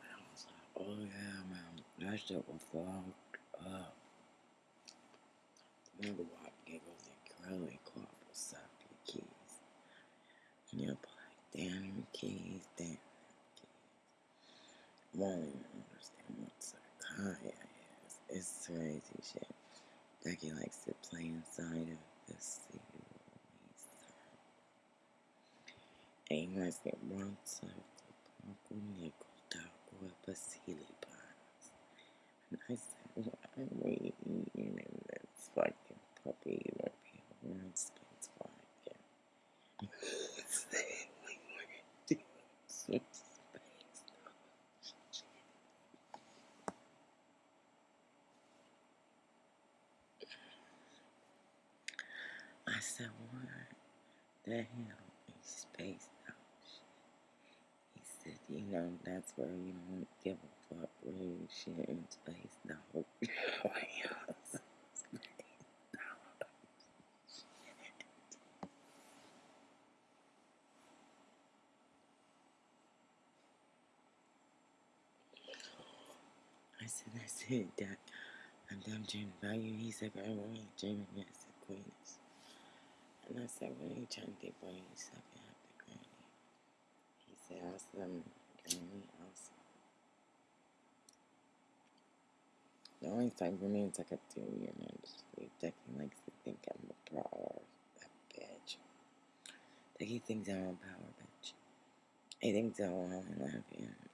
I was like, oh yeah, man, that shit was fucked up. Mega Wop giggles and curly claw will suck your keys. And you'll be like, damn your keys, damn won't even understand what Sakaya is. It's crazy shit. Becky likes to play inside of the sea. He likes to run circle, Paco Nickel, Taco, Basili Pines. And I said, why are we eating in this fucking puppy? Won't be able to space flying again. I said, what the hell is space ocean? He said, you know, that's where you don't give a fuck where you shit in space, the said, dreaming about you. He said, girl, what are you dreaming? I said, Queens. And I said, what are you trying to do? He said, I have the granny. He said, awesome, granny, awesome. The only time for me is like a two year man just leave Ducky likes to think I'm a or a bitch. Ducky thinks I'm a power bitch. He thinks I want to love.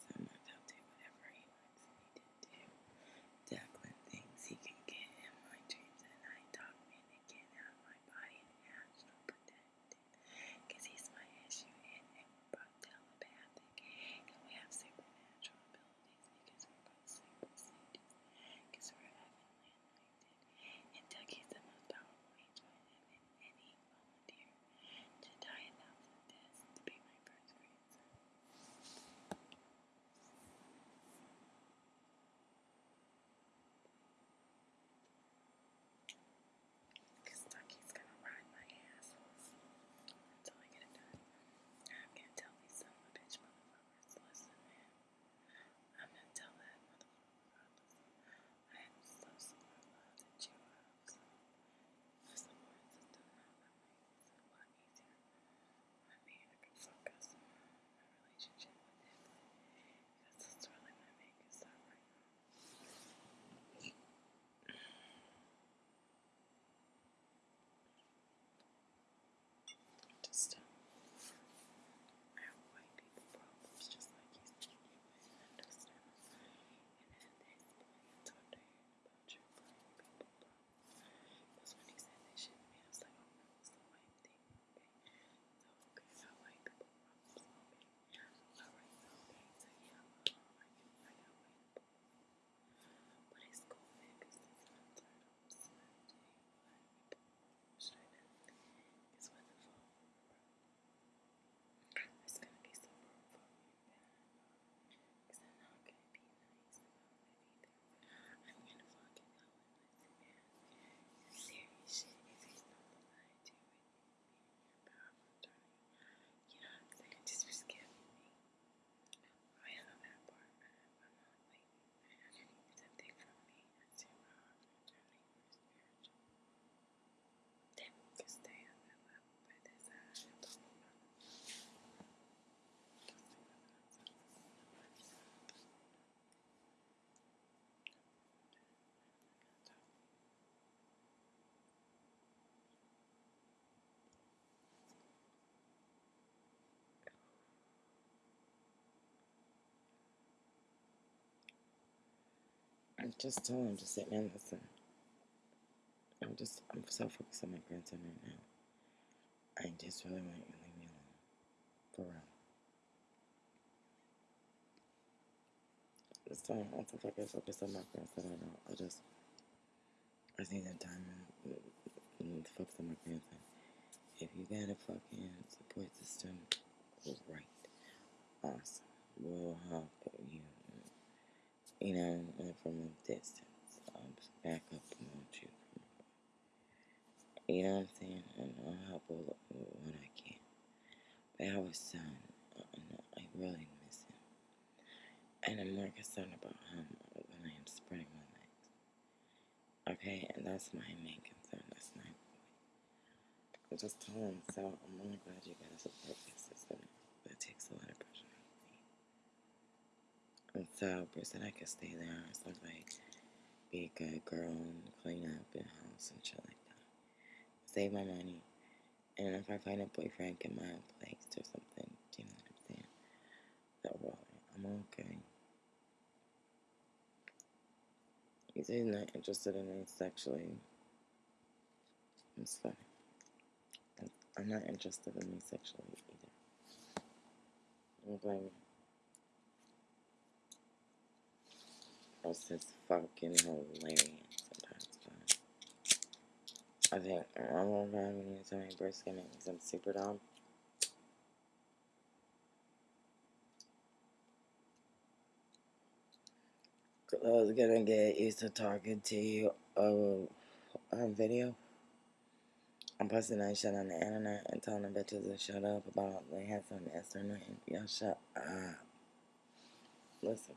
I'm just telling him to sit man, listen. I'm just, I'm so focused on my grandson right now. I just really want you to leave me alone. For real. It's time. I'm so fucking focused on my grandson right now. I just, I just need that time to focus on my grandson. If you got a fucking support system, great. Awesome. We'll help you, you know, uh, from a distance. I'll back up and want you from You know what I'm saying? And I'll help with what I can. But I a son, uh, and I really miss him. And I'm more concerned about him when I am spreading my legs. Okay? And that's my main concern. That's my point. I'm just telling so I'm really glad you got a support system. It takes a lot of pressure. And so, Bruce said I could stay there. So, like, be a good girl and clean up the house and shit like that. Save my money. And if I find a boyfriend, get my own place or something. Do you know what I'm saying? So, well, I'm okay. He's not interested in me sexually. It's funny. I'm- I'm not interested in me sexually either. Don't blame It's just fucking hilarious sometimes, but I think I'm gonna probably need somebody brisket me some super dom. I was gonna get used to talking to you uh, on video. I'm posting that shit on the internet and telling the bitches to shut up about they had some internet. Y'all shut up. Listen,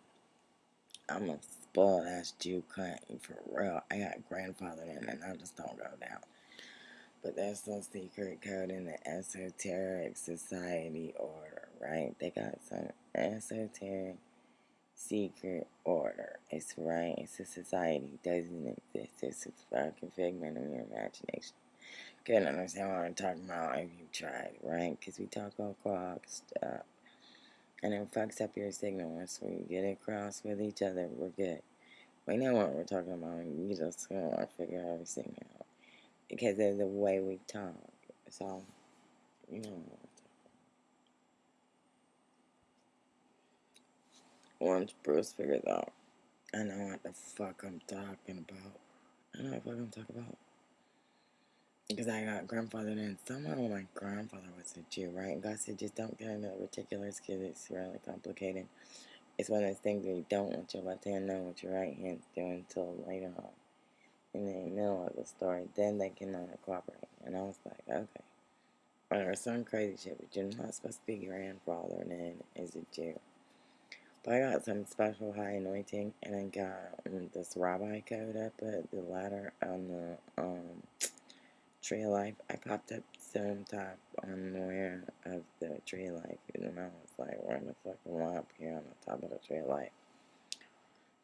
I'm a spoiled ass Jew cunt for real. I got grandfather in and I just don't go down. But there's some secret code in the esoteric society order, right? They got some esoteric secret order. It's right. It's a society. It doesn't exist. It's a fucking figment of your imagination. Couldn't understand what I'm talking about if you tried, right? Because we talk all clock stuff. And it fucks up your signal once we get across with each other. We're good. We know what we're talking about. We just gotta figure everything out. Because of the way we talk. So, you know. Once Bruce figures out, I know what the fuck I'm talking about. I know what the fuck I'm talking about. Because I got grandfather and somehow my grandfather was a Jew, right? And God said, just don't get into the particulars because it's really complicated. It's one of those things where you don't want your left hand know what your right hand's doing until later on. In the middle of the story, then they can uh, cooperate. And I was like, okay. There's some crazy shit, but you're not supposed to be grandfather and as a Jew. But I got some special high anointing, and I got um, this rabbi code up at the ladder on the um, tree life. I popped up some top on where of the tree life, and I was like, we're in the fucking up here on the top of the tree life.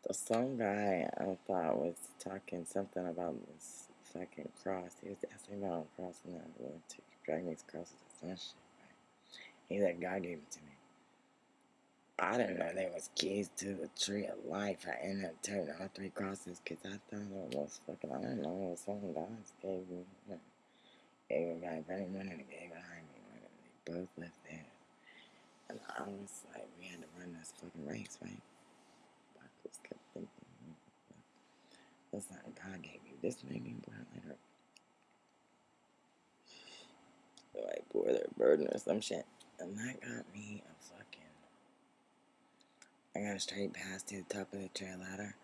The some guy I thought was talking something about this fucking cross. He was asking about crossing that road to drag these crosses and shit. Right? He said God gave it to me. I didn't know there was keys to the tree of life. I ended up turning all three crosses because I thought it was fucking, I don't know, it was something God gave me. Gave a guy very money and gave behind me one, they both left there. And I was like, we had to run this fucking race, right? I just kept thinking, that's not what God gave you. This made me burn later. Like, pour their burden or some shit. And that got me a I got straight past to the top of the trail ladder.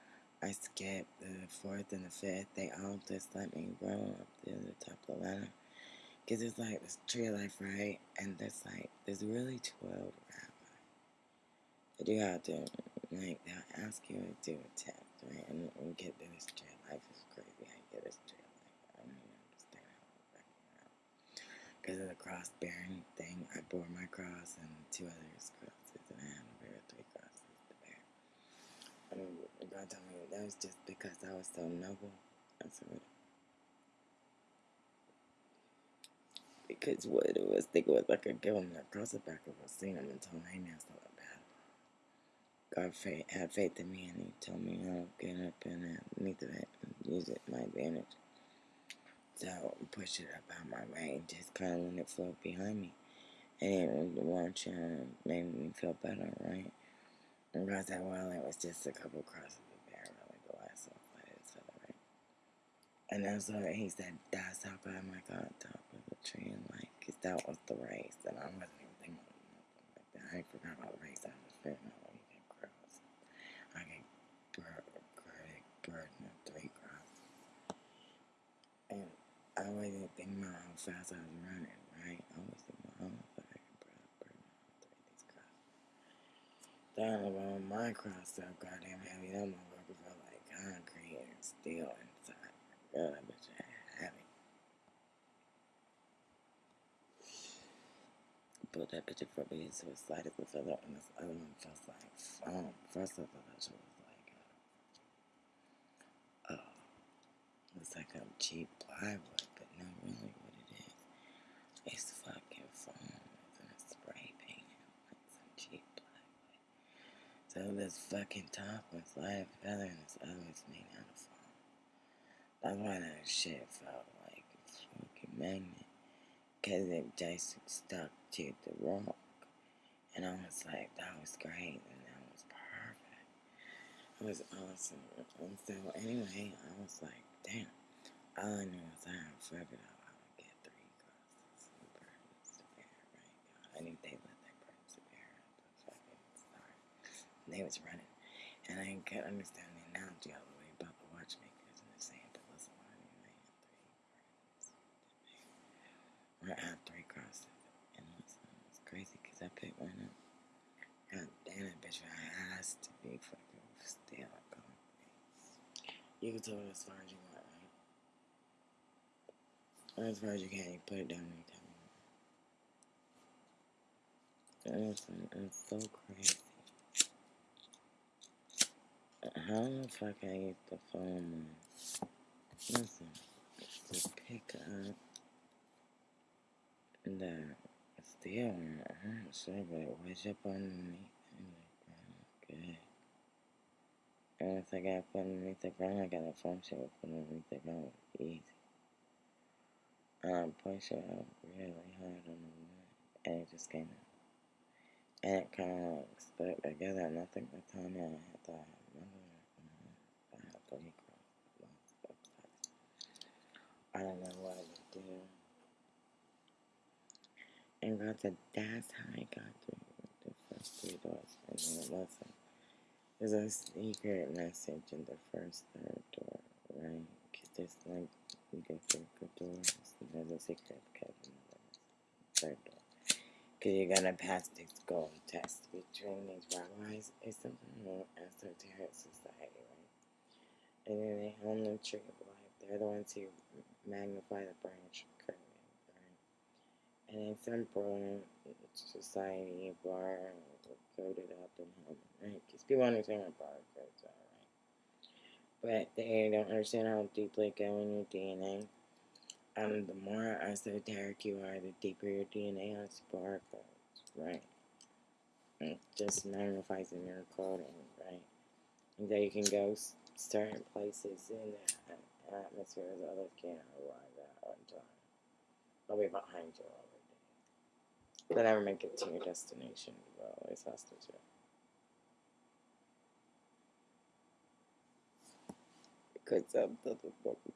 I skipped the fourth and the fifth. They all just let me roll up to the top of the ladder. Because it's like this tree life, right? And there's like, there's really 12 rabbis. But you have to, like, they'll ask you to do a test, right? And we get to this tree life. It's crazy. I get this tree life. I don't even understand how it's backing. Because of the cross bearing thing, I bore my cross and two others' crosses, and I had to bear three crosses. And God told me that was just because I was so noble. I said, because what it was, think it was like a give him that cross it back of a seen him and told him, hey it's not bad. God faith, had faith in me and he told me, I'll get up and it and use it my advantage. So push it up out my way and just kind of let it float behind me. And uh, made me feel better, right? And God said, well, it was just a couple crosses of bear, really, the last one, but it's right. And that's what he said, that's how God my God top of the tree and like, because that was the race, and I wasn't even thinking nothing like that. I forgot about the race, I was figuring out what you can cross. I can critic burden of three crosses. And I wasn't thinking about how fast I was running, right? I was thinking about how fast I could burden all three of these crosses. Down about my cross so goddamn heavy. That motherfucker felt like concrete and steel inside. God, that bitch heavy. Pulled that bitch for me so light as a feather, and this other one feels like foam. First of all, that was like, uh, oh, it's like a cheap plywood, but not really, what it is, it's fucking foam. So this fucking top was light feather and this other was made out of foam. That's why that shit felt like a fucking magnet. Cause it just stuck to the rock. And I was like, that was great and that was perfect. It was awesome. And so anyway, I was like, damn. all I know is I have forever though. I would get three crosses right? I knew they let their burdens to bear at the fucking start. And they was running. And I couldn't understand the analogy all the way about the watchmakers and the same, but listen, I knew they had three. Or I have three crosses. And listen, it's crazy because I picked one up. God damn it, bitch, I has to be fucking still going. You can tell it as far as you want, right? Or as far as you can, you put it down anytime you want. Listen, it's so crazy. How the fuck I get the phone on? Listen, to pick up the steel I'm not sure, but it was up underneath. I'm like, okay. And once I got put underneath the ground, I got a phone shit put underneath the ground. Easy. Um, push it up really hard on the wood, and it just came out. And it kind of like stuck together, and I think the time I had to have another, I had three cross I don't know what to do. And God said, that's how I got through the first three doors. And then listen, there's a secret message in the first third door, right? Because there's like, you go through good doors, there's a secret code in the third door. Because you're going to pass this gold test between these rabbis. It's something more esoteric society, right? And then they own the life. They're the ones who magnify the branch right? And in some brilliant society, bar coded up in heaven, right? Because people understand what bar codes are, right? But they don't understand how deeply go in your DNA. Um, the more esoteric you are, the deeper your DNA has barcodes, right? It just magnifies in your coding, right? And that you can go certain places in the atmosphere that others can't arrive at on time. I'll be behind you already. They'll never make it to your destination. Well, always hostage you. because of the,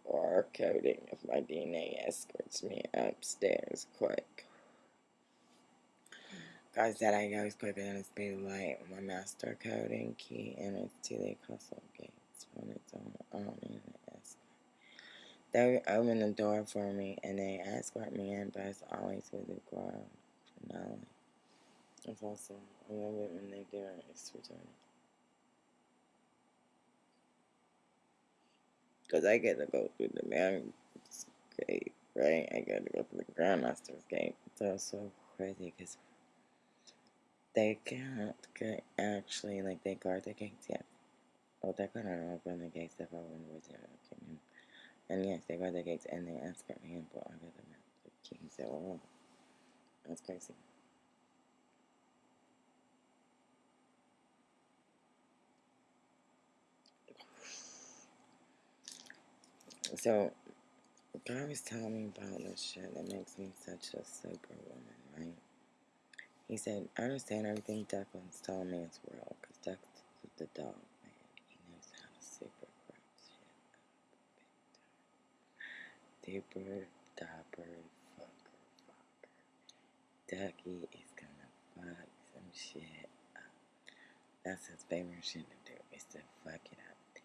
bar coding of my DNA escorts me upstairs quick. God said I goes quicker than the speed of light. My master coding key enters to the castle gates on its own. I don't need escort. They open the door for me and they escort me in, but it's always with the ground finale. It's awesome. I love it when they do it. It's returning. Because I get to go through the man's gate, right? I get to go through the Grandmaster's gate. So it's so crazy because they can't get actually, like, they guard the gates yet. Oh, they're going to open the gates if I win with their kingdom. And yes, they guard the gates and they in, but I get them the keys. So, oh, that's crazy. So, God was telling me about this shit that makes me such a superwoman, right? He said, I understand everything Declan's telling me is real, because Declan's the dog, man. He knows how to super grab Deeper, dapper, fucker, fucker. Ducky is gonna fuck some shit up. That's his favorite shit to do, is to fuck it up.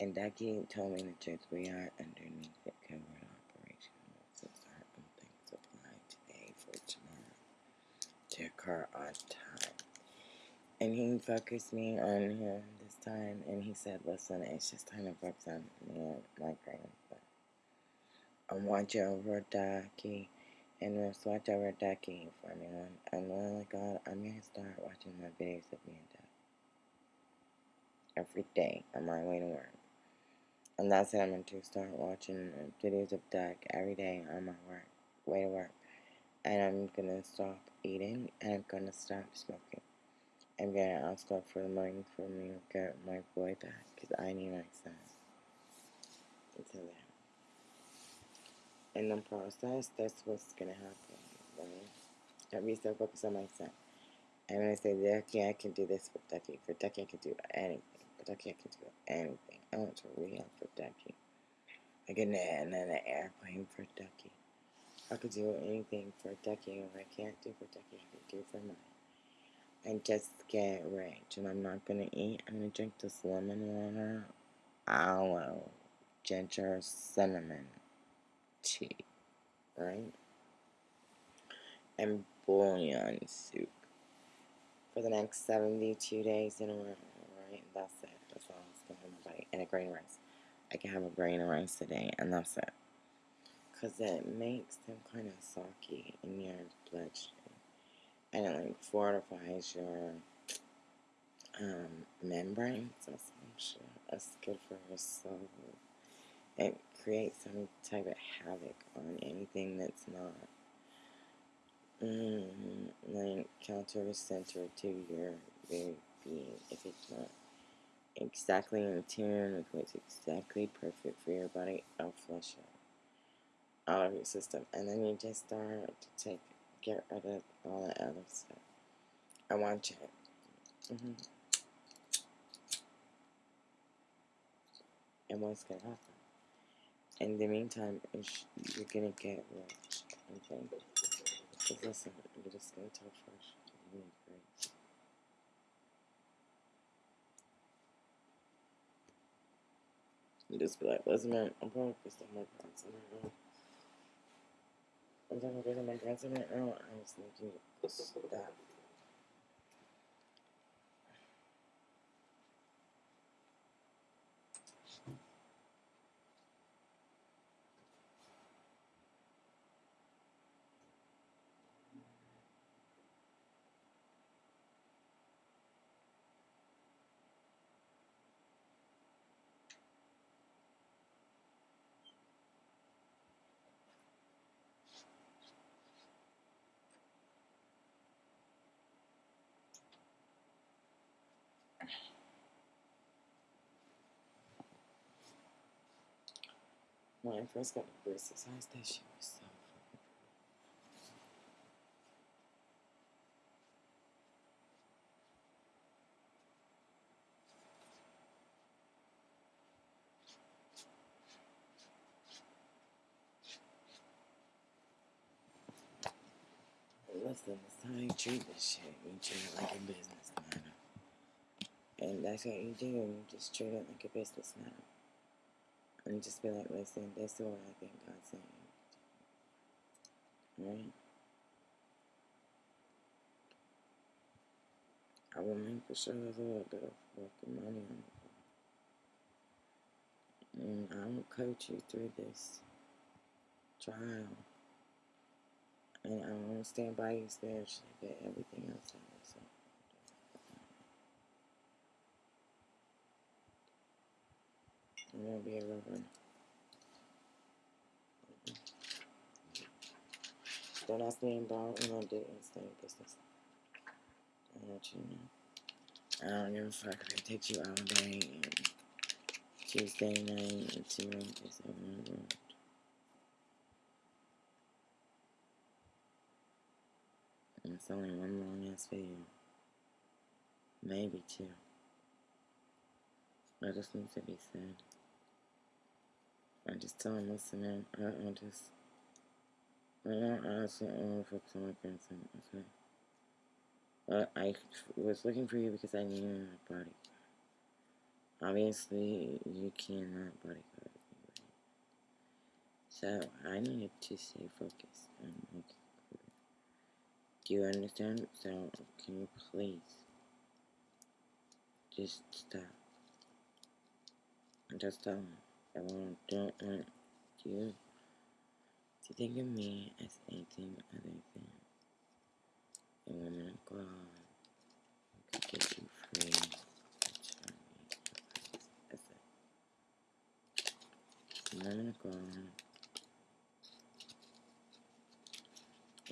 And Ducky told me the truth. We are underneath the covert operation. So certain things apply today for tomorrow to occur on time. And he focused me on him this time, and he said, "Listen, it's just time to focus on me and my grandson. I'm watching over Ducky, and let's watch over Ducky for. I'm, I'm really God. I'm gonna start watching my videos of me and Duck every day on my way to work." And that's what I'm going to start watching videos of Duck every day on my work, way to work. And I'm to stop eating and I'm to stop smoking. I'm to ask God for the money for me to get my boy back because I need my son. Until then. In the process, that's what's going to happen. Right? I'll be so focused on my son. I'm going say, Ducky, I can do this for Ducky. For Ducky, I can do anything. For Ducky, I can do anything. I want to re for Ducky. I get in an airplane for Ducky. I could do anything for Ducky. What I can't do for Ducky, I can do for mine. And just get rich. And I'm not gonna eat. I'm gonna drink this lemon water, aloe, ginger, cinnamon tea, right? And bouillon soup for the next 72 days in a row, right? That's it. That's all going in my body. And a grain rice. I can have a grain of rice today, and that's it. Because it makes them kind of soggy in your bloodstream. And it like fortifies your um, some shit. It's good for your soul. It creates some type of havoc on anything that's not mm, like counter center to your very being. If it's not exactly in tune with what's exactly perfect for your body, I'll flush it out of your system. And then you just start to take, get rid of all the other stuff. I want you. Mm-hmm. And what's to happen? In the meantime, you're to get rich. Okay? Because listen, you're just to talk first. You. You just be like, listen, man, I'm probably pissed off my parents right now. I'm talking to my parents right now. I just need you to stop. When I first got the braces, I was so Listen, it's how you treat this shit. You treat it like a business matter. And that's what you do. You just treat it like a business matter. And just be like, listen, this is what I think God's saying. Right? I will make for sure little bit of fucking money on. And I will coach you through this trial. And I to stand by you spiritually, but everything else I I'm gonna be a reverend. Don't ask me about what I do in stay in business. I want you to know. I don't give a fuck if it takes you all day and Tuesday night and two this over. And it's only one long ass video. Maybe two. I just need to be said. I just tell him, listen, man, I, I just, I don't honestly want to focus on my grandson, okay? But I was looking for you because I need you in my body. Obviously, you cannot bodyguard me. So, I needed to stay focused and make it clear. Do you understand? So, can you please just stop? And just tell me. I want, don't want you to think of me as anything other than a woman of God who could get you free. That's it. A woman of God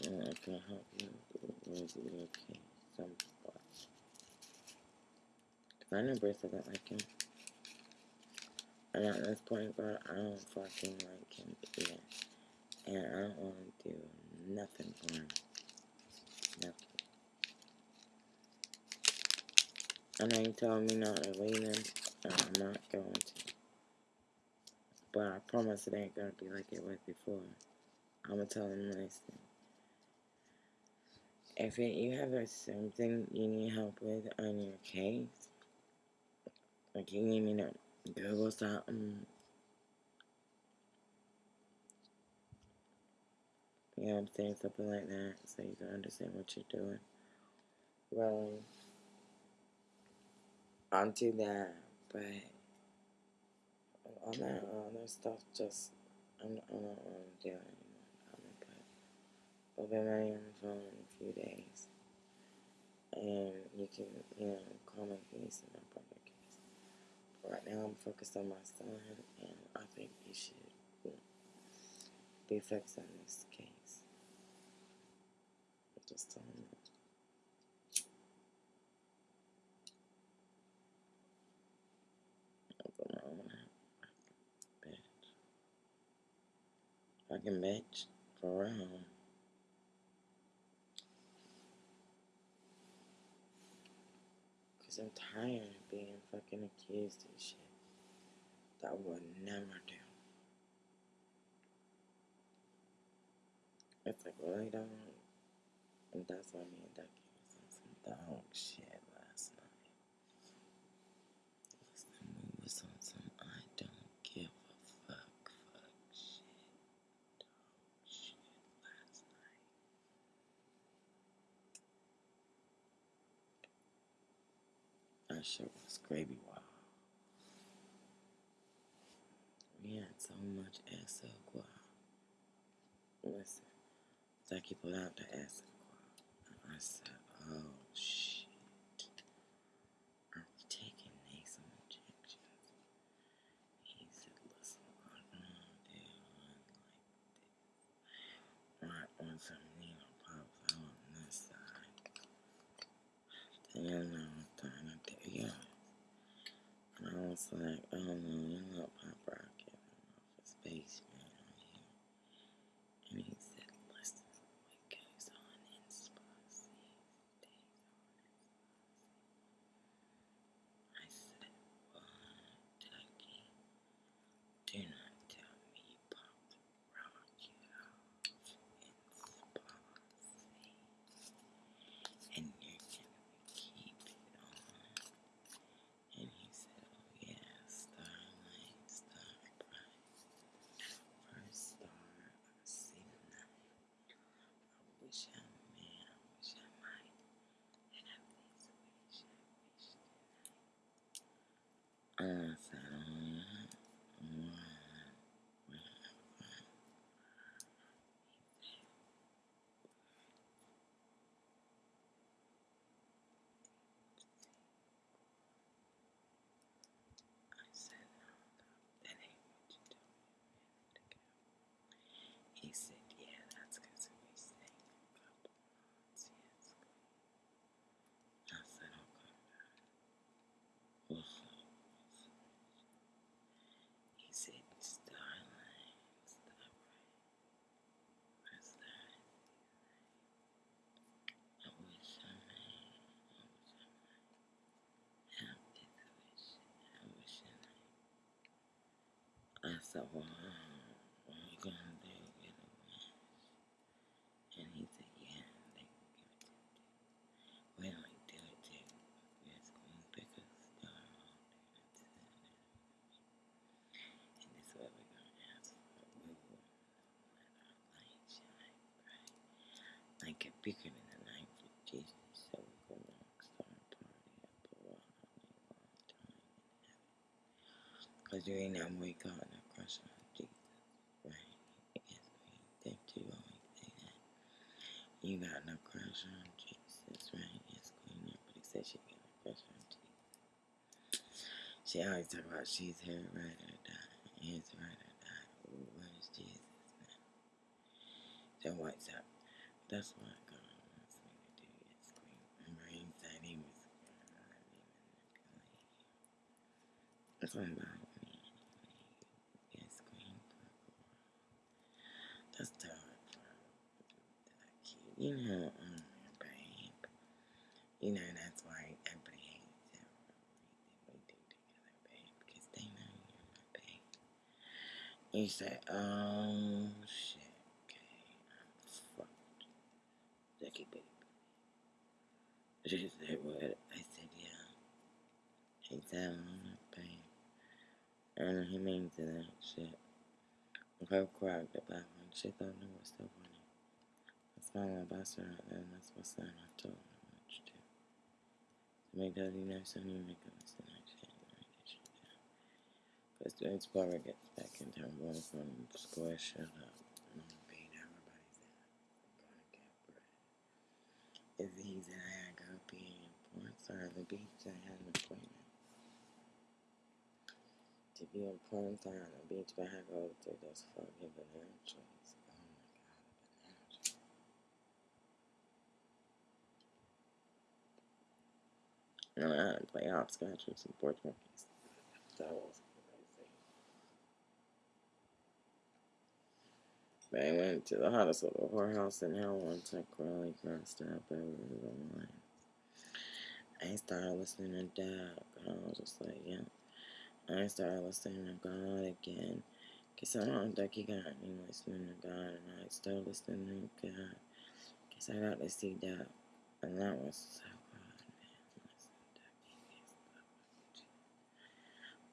and I can help you with your case somewhat. If I know Bruce doesn't like him, at this point, bro, I don't fucking like him either. And I don't want to do nothing for him. Nothing. And I know you told me not to leave him, and I'm not going to. but I promise it ain't gonna be like it was before. I'm gonna tell him them, thing. If it, you have something you need help with on your case, like you need me to Google something, mm. you know what I'm saying, something like that, so you can understand what you're doing. Well, I'll do that, but all that other stuff just, I'm, I don't want to anymore. I'm gonna put open on the phone in a few days. And you can, you know, call my case and. But right now I'm focused on my son, and I think he should be focused on this case. Just tell him that. Open my own. Fucking bitch. For real. Cause I'm tired being fucking accused and shit. That I would never do. It's like really don't and that's why me and Ducky was on some dog shit last night. Listen, we was on some I don't give a fuck fuck shit dog shit last night. That shit was gravy wild. We had so much SL guap. Listen, Ducky put out the SL guap. And I said, oh shit. Are we taking nasal injections? He said, listen, I'm gonna do one like this. Right on some needle pops out on this side. Then I was trying to do, yeah. I was like, oh no, you know, Pop Rocket off his basement on here. And he said, listen, what goes on in spas stays on I said, what, Ducky? Do not tell me Pop Rocket off in spas and you're gonna keep it on. And he said, Oh yeah, starlight, star bright. First star I see tonight. I wish I may, I wish I might. And I please wish, I wish tonight. And I said, Oh yeah, alright, whatever. I said, No, that ain't what you told me a minute ago. He said, Yeah, that's because we sang a couple months, yes. I said, Okay. What's up? What's up? He said, Starline, Starbright. What's that? I wish I may. I wish I might. Have this wish. I wish I might. Said, Well, what are you gonna do? Get a wish? And he said, Yeah, they can give it to you. We don't do it too. Yes, queen pick a star all day. And this is what we're gonna ask for. We will let our light shine bright. Like a beacon in the night for Jesus. So we can rock star party a while long time in heaven. Cause you ain't never wake up and crush on Jesus. Right? Yes, queen. Thank you always say that. Got no on Jesus, right? Yes, Queen. Said she got no on Jesus. She always talk about she's here, right or die. He's right or die. Ooh, where is Jesus now? So what's up? That's what God wants me to do, yes, Queen. Remember he said he was gonna let me manipulate you. That's what about me. Yes, Queen. That's too hard for that kid. You know, um, babe. You know, that's why everybody hates everything we do together, babe. Because they know you're my babe. He said, oh, um, shit. Okay, fucked. Ducky baby. She said, what? I said, yeah. He said, I'm not paying. And he means that shit. I'm Okay, cracked about when shit don't know what's so funny. I smile about her, and that's what's son I told him what to do. To make that he never saw me make a mistake. Because the gets back in town, going from square shut up. I'm gonna beat everybody's ass. I'm gonna get in I go be in porn star on the beach, I had an appointment. To be a porn star on the beach, but I had to go those fucking banana trees. Oh my god, a banana tree. And I had to play hopscotch with some porch monkeys. That was crazy. I went to the hottest little whorehouse in hell once I really crossed up over the line. I started listening to Doug. I was just like, yeah. I started listening to God again. Cause I don't think he got me listening to God, and I started listening to God. Cause I got to see Doug, and that was so good, man.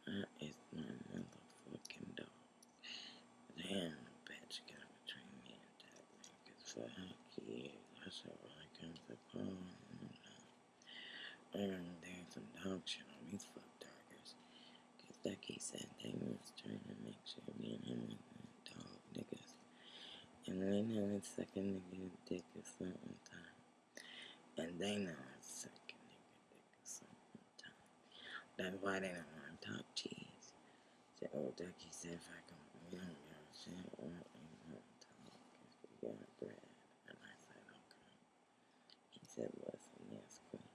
Listen, That is my motherfucking dog. Damn, bitch, got between me and Doug, man. Cause for heck years, I said, well, I come to phone. I'm gonna do some dog shit on these fuck doggers. Cause Ducky said they was trying to make sure me and him was dog niggas. And we know it's sucking nigga dick or something time. And they know it's sucking nigga dick or something time. That's why they don't want to talk cheese. So old Ducky said if I can, we don't give a shit what we want to talk. Cause we got bread. And I said, okay. He said, listen, yes, queen.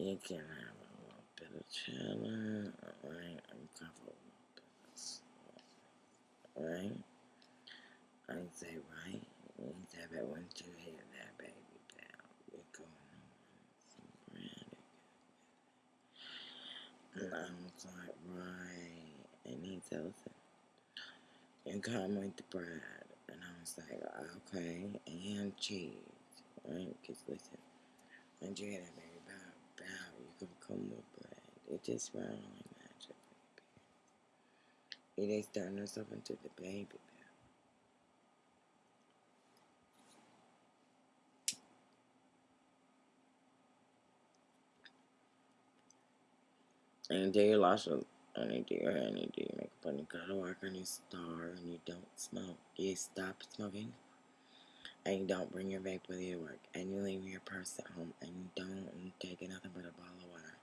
You can have a little bit of cheddar, alright? I'm with this. Alright? I say, right? He said, but once you hit that baby down, you're going on some bread. And I was like, right. And he said, listen, you come with the bread. And I was like, okay, and cheese. Right? Because listen, once you hit that baby bow, you can come with bread. It just round like magic. It is turning herself into the baby bear. And you do your and you do your and you do your makeup, and you go to work, and you star, and you don't smoke. You stop smoking, and you don't bring your vape with you to work, and you leave your purse at home, and you don't take nothing but a bottle of water.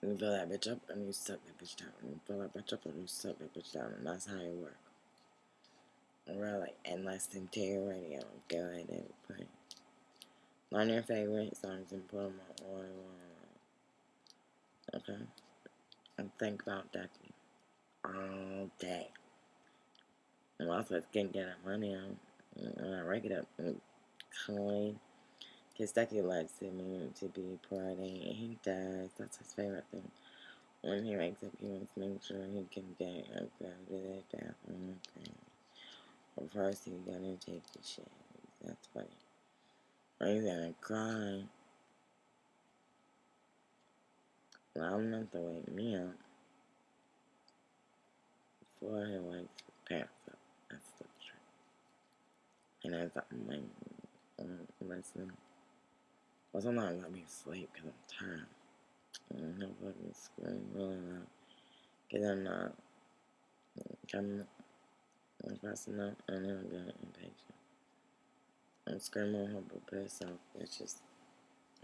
And you fill that bitch up, and you suck that bitch down, and you fill that bitch up, and you suck that bitch down, and that's how you work. Really, and listen to your radio. Go ahead and play. Learn your favorite songs and put them on all you want. Okay? And think about that all day. And also, it's getting get our money on. And I rake it up clean. Because Ducky likes to to be party. And he does. That's his favorite thing. When he wakes up, he wants to make sure he can get up, go to the bathroom. Okay. But first, he's gonna take the shit. That's funny. Or he's gonna cry. loud enough to wake me up before he wakes up. And as I'm like, um, listening, well, sometimes I'll be asleep because I'm tired. And he'll fucking scream really loud. Because I'm not coming, I'm fast enough, and he'll get impatient. I'm screaming on her best self. It's just,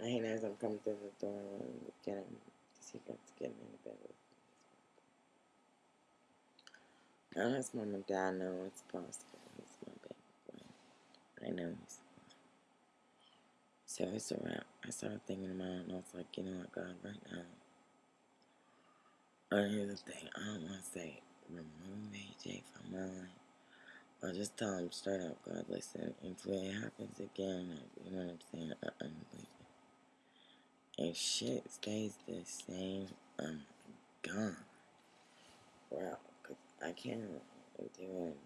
I hate as I'm coming through the door and get him because he got to get me in the bed with me. His mom and dad know it's possible. He's my baby boy. I know So it's a wrap. I started thinking about it and I was like, you know what, God, right now. Or here's the thing, I don't want to say remove AJ from my life. I'll just tell him straight up, God, listen, if it happens again, you know what I'm saying, I unbelieve it. If shit stays the same, I'm gone. route because I can't do it.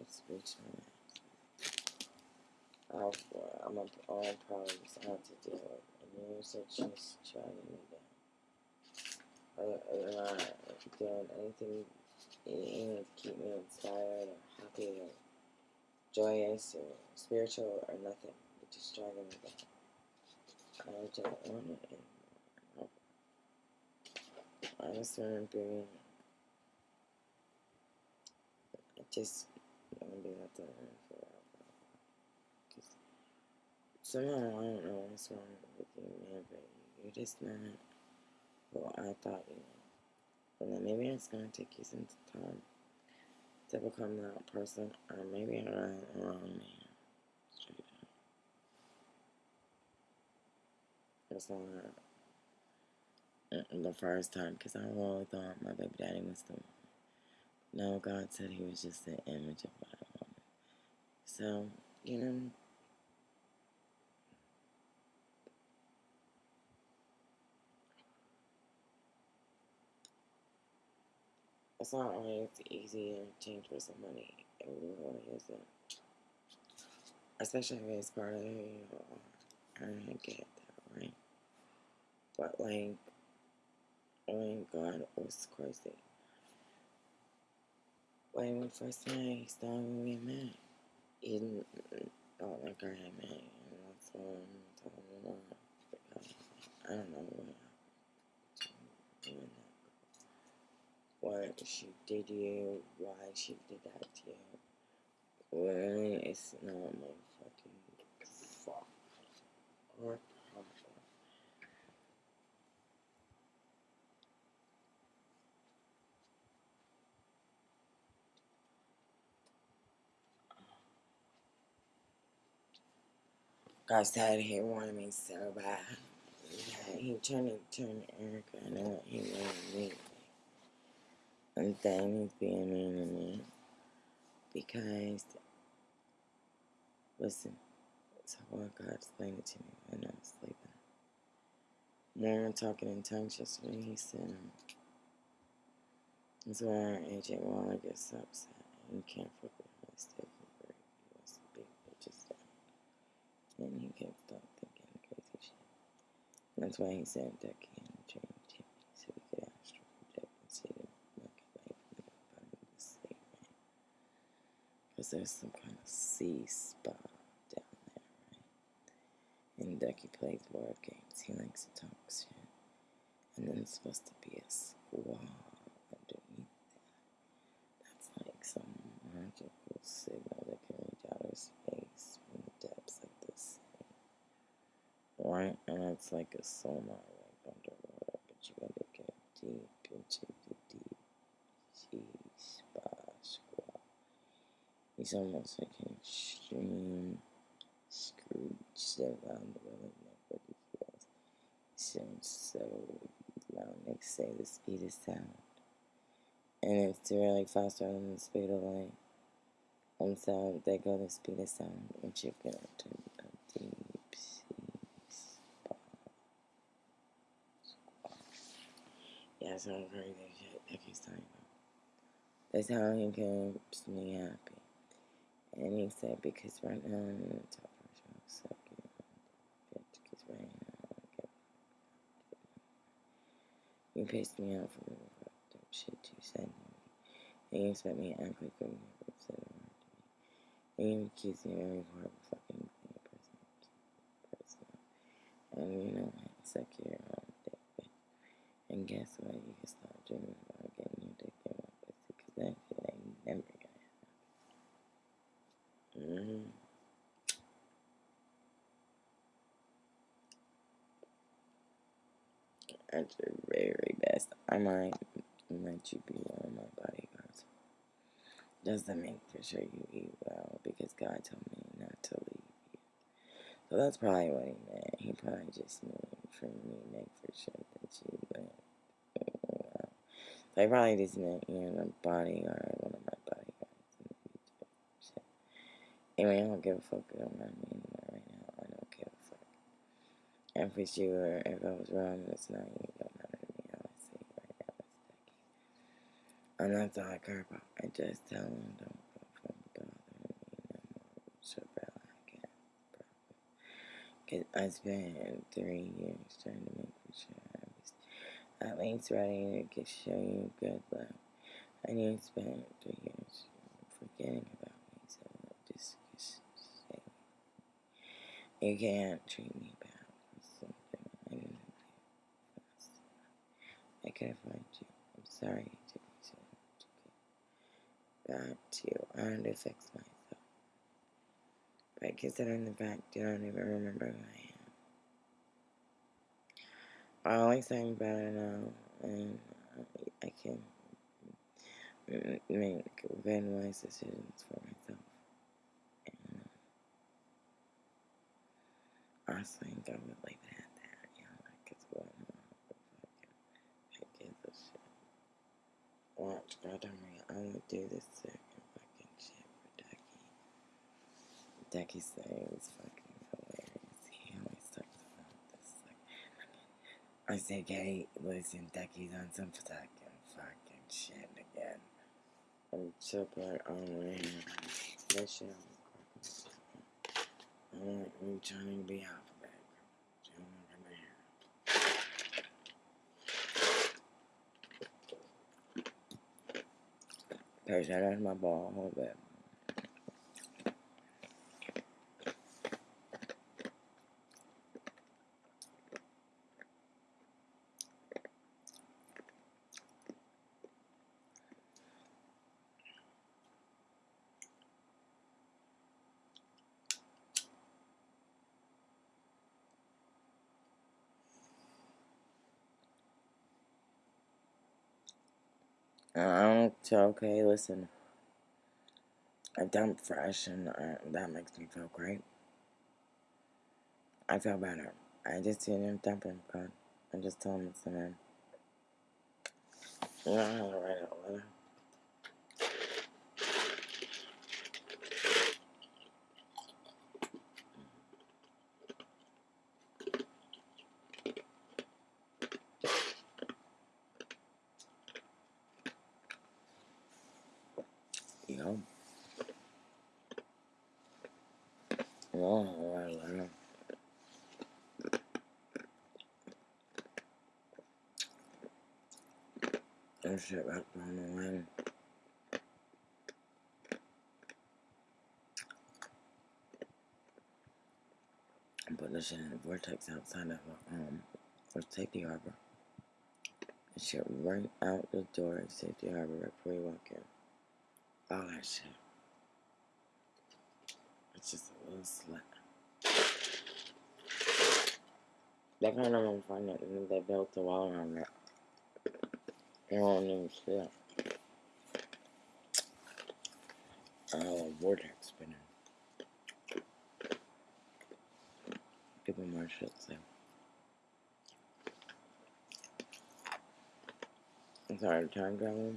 It's reaching I'll, I'm a, all problems I have to deal with. And you said just trying me down. Other than not doing anything, to keep me inspired or happy or joyous or spiritual or nothing. You're just dragging me down. I don't want it anymore. I just want to be. I just want to be alone for a while. Cause somehow I don't know what's wrong with you, man, but you're just not who I thought you were. Then maybe it's gonna take you some time to become that person, or maybe I'm the wrong man. Straight up. It's not the first time because I really thought my baby daddy was the one. No, God said he was just the image of what I. So, you know, it's not always easy to change for. It really isn't. Especially if it's part of who you are. I get that, right? But, like, when God was crazy. When we first met, he started when we met. He didn't thought like I had met, and that's I'm telling you. I don't know what happened. What she did to you, why she did that to you. Well, it's not my fucking fault or problem. God said he wanted me so bad. Yeah, he turned to turn Erica. I know what he wanted me. He's being to me. Because, listen, so what God explained it to me when I was sleeping. Were talking in tongues yesterday, he said, um, that's why AJ Waller gets upset. And you can't fuck with him. He's for He wants to be bitches down. And he can't stop thinking crazy shit. That's why he said Ducky in the dream to me so we could astral project and see the Milky Way from the bottom of the sea, right? Because there's some kind of sea spot down there, right? And Ducky plays board games. He likes to talk shit. And then it's supposed to be a squall underneath that. That's like some magical signal that can reach outer space from the depths of the sea. Right? And it's like a sonar like underwater, but you gotta go deep into the deep sea spa squall. He's almost like an extreme Scrooge around the world he feels. Sounds so loud, they say the speed of sound. And it's really faster than the speed of light. And so they go the speed of sound, which you get into a deep. Yeah, some crazy shit that he's talking about. That's how he keeps me happy. And he said, because right now I'm in the top suck you, bitch, because right now I get You pissed me off from the fucked up shit you said to me. And you expect me to act like you never said a word to me. And you accuse me of every of fucking being a person. person. And you know to suck your own dick, bitch. And guess what? You can stop dreaming about getting your dick in my pussy, because that shit ain't never gonna Mm-hmm. At your very best, I might let you be one of my bodyguards. Just to make for sure you eat well, because God told me not to leave you. So that's probably what he meant. He probably just meant for me make for sure that you went. So he probably just meant you're a bodyguard, one of my bodyguards in the future. Shit. Anyway, I don't give a fuck I'm not right now. I don't give a fuck. For sure, if I was wrong, it's not you. It don't matter to me. I would say right now, it's Becky. And that's all I care about. I just tell them don't from bothering me no more. So bad I can't Cause I spent three years trying to make sure I was at least ready to show you good love. And you spent three years forgetting about me, so just, just say you can't treat me bad I didn't. I could have find you. I'm sorry it took me so long to get back to you. I fix myself. But considering the fact you don't even remember who I am. I always I'm better now, and I can make good wise decisions for myself. And uh, I think I would leave it at that, uh, you know, because what I give a shit. Watch, God, I'm, I'm gonna do this second fucking shit for Ducky. Ducky says fucking hilarious. He always talks about this. Like, I say, Kate, listen, Ducky's on some fucking fucking shit again. I'm super on here. That I'm trying to be alphabet. So come here. That out my ball a little Uh, okay, listen. I dump fresh and uh, that makes me feel great. I feel better. I just see him dumping, God. I just tell him it's the man. You know how to write a letter? You know? You know how to write a letter. And shit back on the this shit in the vortex outside of um for safety harbor. And shit right out the door at safety harbor right before you walk in. All that shit. It's just a little slut. That kind of one it and they built a wall around it. Don't even see it. Oh, vortex spinning. Give me more shit, so. I'm sorry, time travel.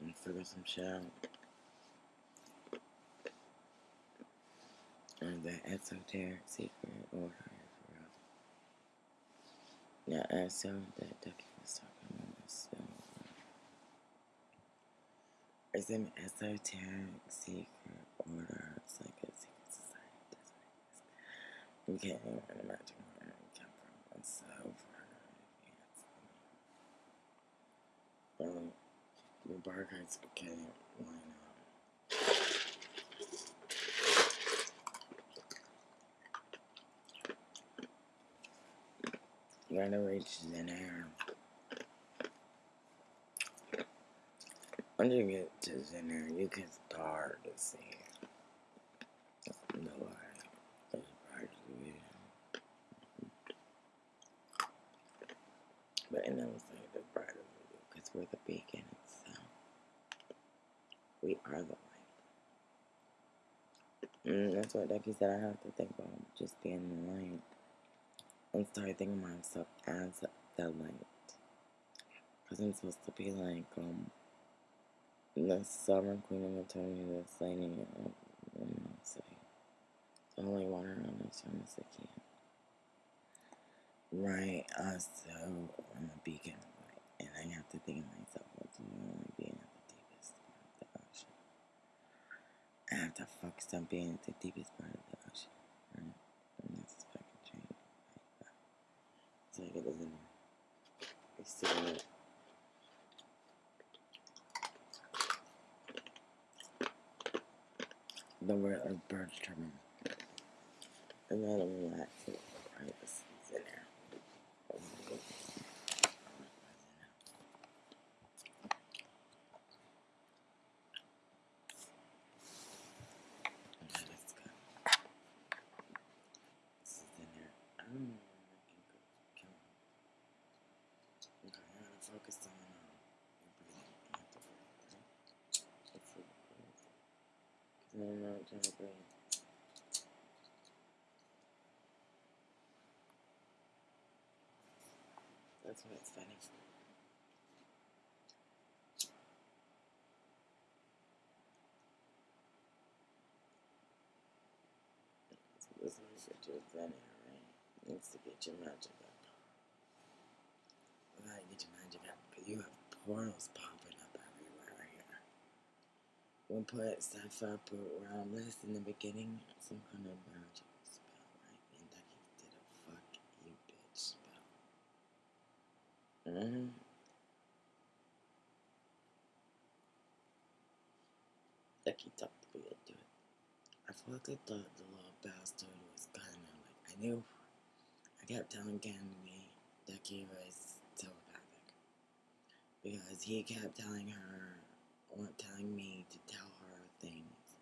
And figure some shit out. And the esoteric secret order for real. Yeah, and so that Ducky was talking about this. So, it's an esoteric secret order. It's like a secret society. You can't even imagine where it came from. It's so far. Um, the barcodes became line up. You gotta reach in air. Once you get to Zenner, you can start to see the light. As bright as. But it never the bright as it is, because we're the beacon itself. We are the light. Mm, that's what Ducky said I have to think about, just being the light. And start thinking of myself as the light. Because I'm supposed to be like, um, the sovereign queen of maternity that's laying in my city. The only one around as soon as I can. Right, uh, so I'm a beacon of light, and I have to think of myself as do you want at the deepest part of the ocean? I have to focus on being at the deepest part of the ocean, right? And this is fucking change. Like that. So I get this in. It's still. The word of bird terminal. And then I'm relaxing. Right, this is in there. Okay, let's go. This is in there. I don't know where my ankle came from. Okay, I gotta focus on um, your breathing. You have to breathe, right? Let's see. Because I'm not trying to breathe. That's why it's funny. So this one your zen here, right? Needs to get your magic up. Well, get your magic up? Because you have portals popping up everywhere here. We'll put stuff up around this in the beginning. Some kind of magic spell, right? And that did a fuck you bitch spell. Mm-hmm. Like he talked to me into it. I fucking thought the little bastard was kind of like I knew. I kept telling Candy that he was telepathic because he kept telling her or telling me to tell her things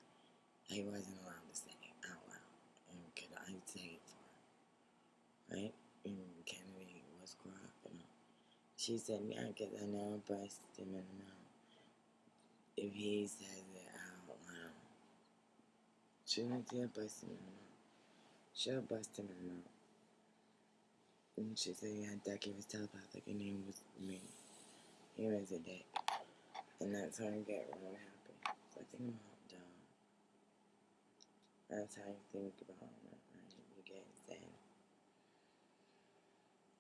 that he wasn't allowed to say out loud, and could I say it for her, right? And Kennedy was corrupt, and she said, "Yeah, because I know I bust him in the mouth if he says it out loud." Shouldn't have bust him in the mouth. She'll bust him in the mouth. And she said, yeah, Ducky was telepathic and he was me. He was a dick. And that's how I get really happy. So I think all done. That's how you think about right? You get zen.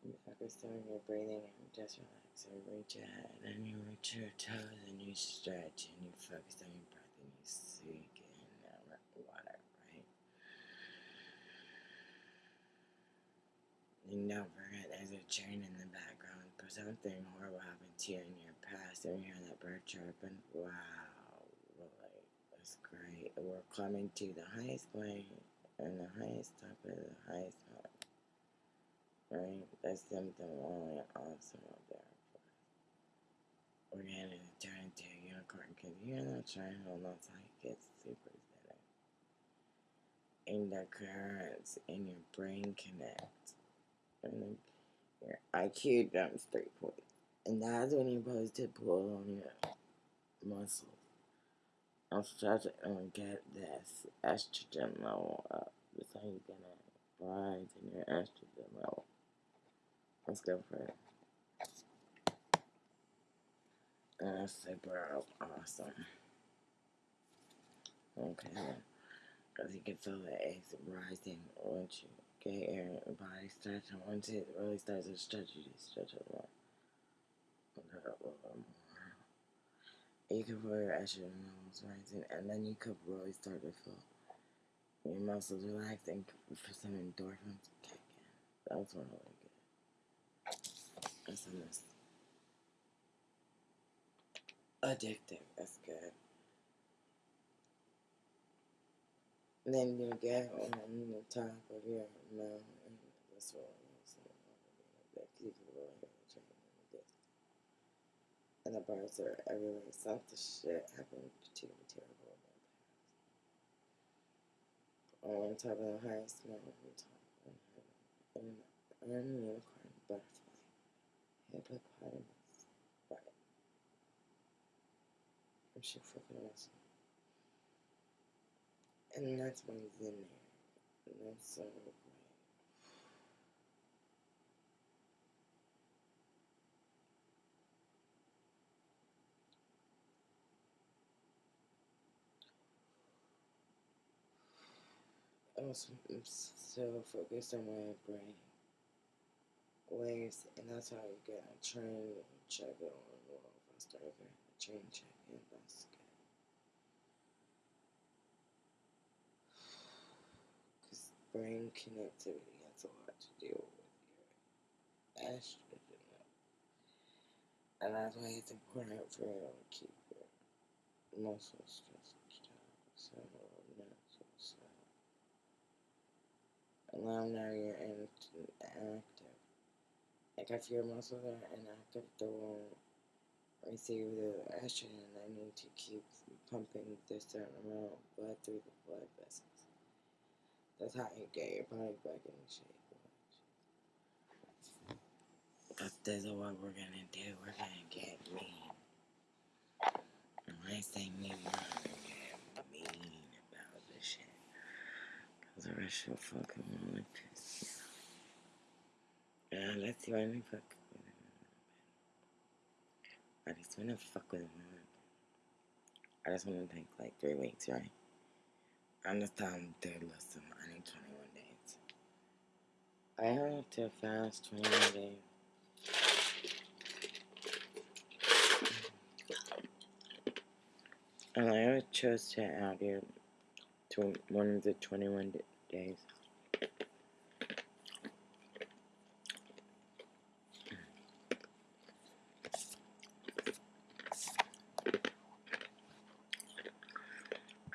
You focus on your breathing and just relax. So reach ahead and you reach your toes and you stretch and you focus on your breath and you sink in that water, right? And don't forget, there's a train in the background. But something horrible happened to you in your past. And you hear that bird chirping. Wow, really, that's great. We're climbing to the highest point and the highest top of the highest mountain. Right? That's something really awesome up there. We're gonna turn into a unicorn because you're not trying to how you get super zen. And the currents in your brain connect and your IQ jumps three points. And that's when you're supposed to pull on your muscles. I'm stretching and get this estrogen level up. That's how you're gonna rise in your estrogen level. Let's go for it. And that's super awesome. Okay, because you can feel the eggs rising once you get your body stretch, and once it really starts to stretch, you just stretch it more. You can feel your estrogen levels rising, and then you could really start to feel your muscles relaxing for some endorphins kick in. That was really good. Addictive. That's good. Then you get on the top of your mouth, and that's what I'm in. And the bars are everywhere. Something shit happened to me terrible in past. On top of the highest mountain, top of heaven, and I'm a unicorn hippopotamus, right? I'm sure fucking awesome. And that's when he's in there. And that's so great. I'm so focused on my brain waves, and that's how you get a train check it on the wall faster. Okay, a train check in, that's good. Because brain connectivity has a lot to do with your estrogen. And that's why it's important for you to keep your muscles stretched out. So, natural cell. And now, you're in, active. Like if your muscles are inactive, they won't receive the estrogen they need to keep pumping this certain amount of blood through the blood vessels. That's how you get your body back in shape. That's this is what we're gonna do. We're gonna get mean. And when I say mean, we're gonna get mean about this shit. Cause the rest will fucking me off. Yeah, let's see what I fuck with. I just wanna fuck with him. I just wanna take like three weeks, right? I'm just dude, listen, I need 21 days. I have to fast 21 days. And I chose to add you to one of the 21 d- days.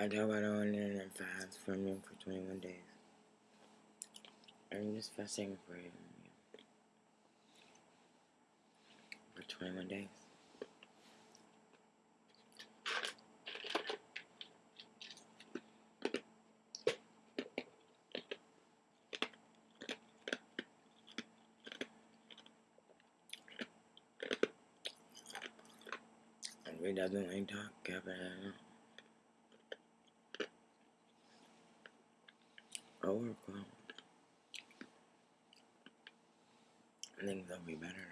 I know I don't want fast from you for 21 days. I'm just fasting for you. For 21 days. And we definitely talk about it. Cool. Things will be better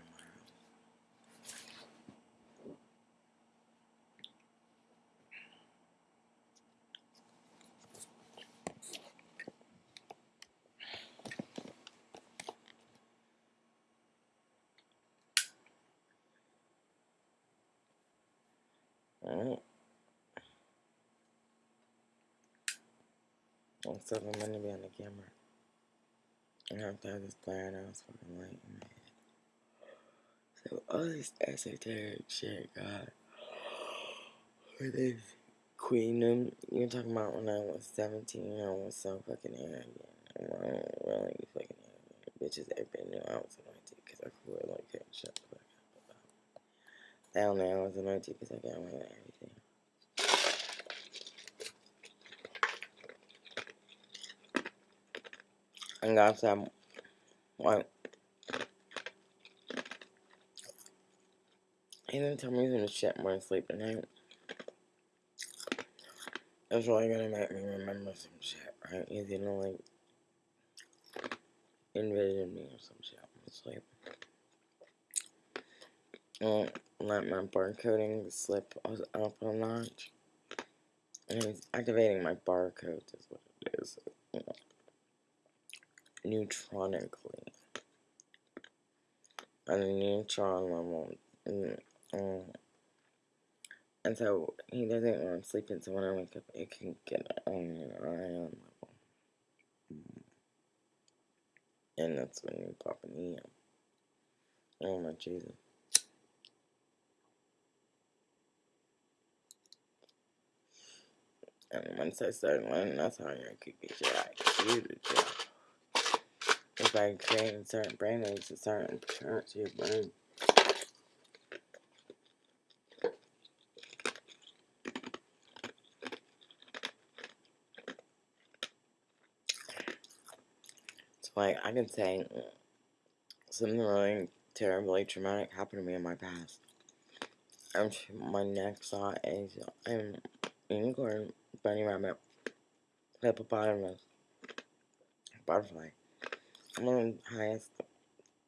tomorrow. Alright. Like I'm gonna be on the camera. I have to have this glare that was fucking light in my head. So all this esoteric shit, God. With this queendom, you're talking about when I was 17, I was so fucking arrogant. And I don't really be fucking arrogant. Bitches, everybody knew I was anointed because I could wear like that. Shut the fuck up. They don't know I was anointed because I got away with everything. And said, what? He didn't tell me he's gonna shit more sleep tonight. That's really gonna make me remember some shit, right? He's gonna like envision me or some shit sleep. Uh, let my barcoding slip up a notch. And he's activating my barcodes is what it is. You know, neutronically. At a neutron level. And, um, and so he doesn't want to sleep, and so when I wake up, it can get on an ion level. And that's when you pop an EM. Oh my Jesus. And once I start learning, that's how you could get your IQ to drop. If I create certain brain waves to certain parts of your brain. So, like, I can say something really terribly traumatic happened to me in my past. And my next thought is um, I'm unicorn, bunny rabbit, hippopotamus, butterfly. I'm on the highest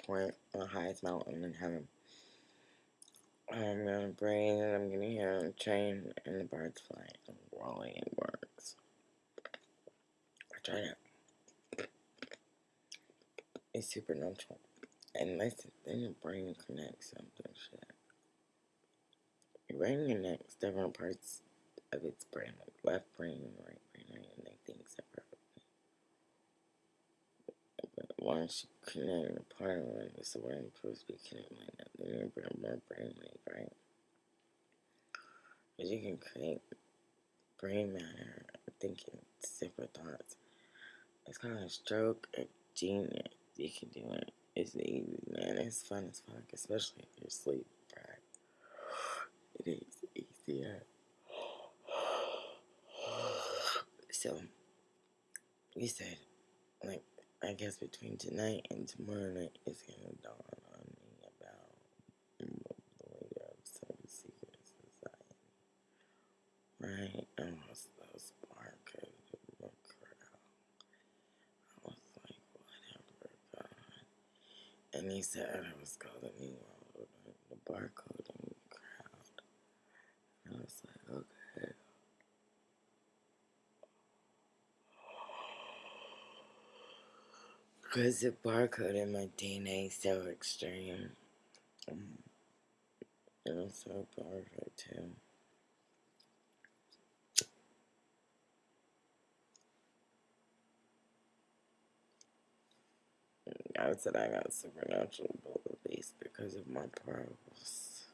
point, the highest mountain in heaven. I'm gonna breathe and I'm gonna hear them train and the birds fly. And really it works. I tried it. It's super supernatural. And listen, then your brain connects something shit. Your brain connects different parts of its brain, like left brain and right brain, and they think separately. When she connected the part when it's the way I'm supposed to be that. Then you bring more brainwave, right? Because you can create brain matter, thinking separate thoughts. It's called a stroke of genius. You can do it. It's easy, man. It's fun as fuck, especially if you're asleep, right? It is easier. So, we said, like, I guess between tonight and tomorrow night, it's gonna dawn on me about the leader of some secret society. Right? And was those barcodes in the crowd. I was like, whatever, God. And he said I was calling me the barcode in the crowd. And I was like, okay. Because the barcode in my DNA is so extreme. Um, it was so perfect, too. I said I got supernatural abilities because of my pearls.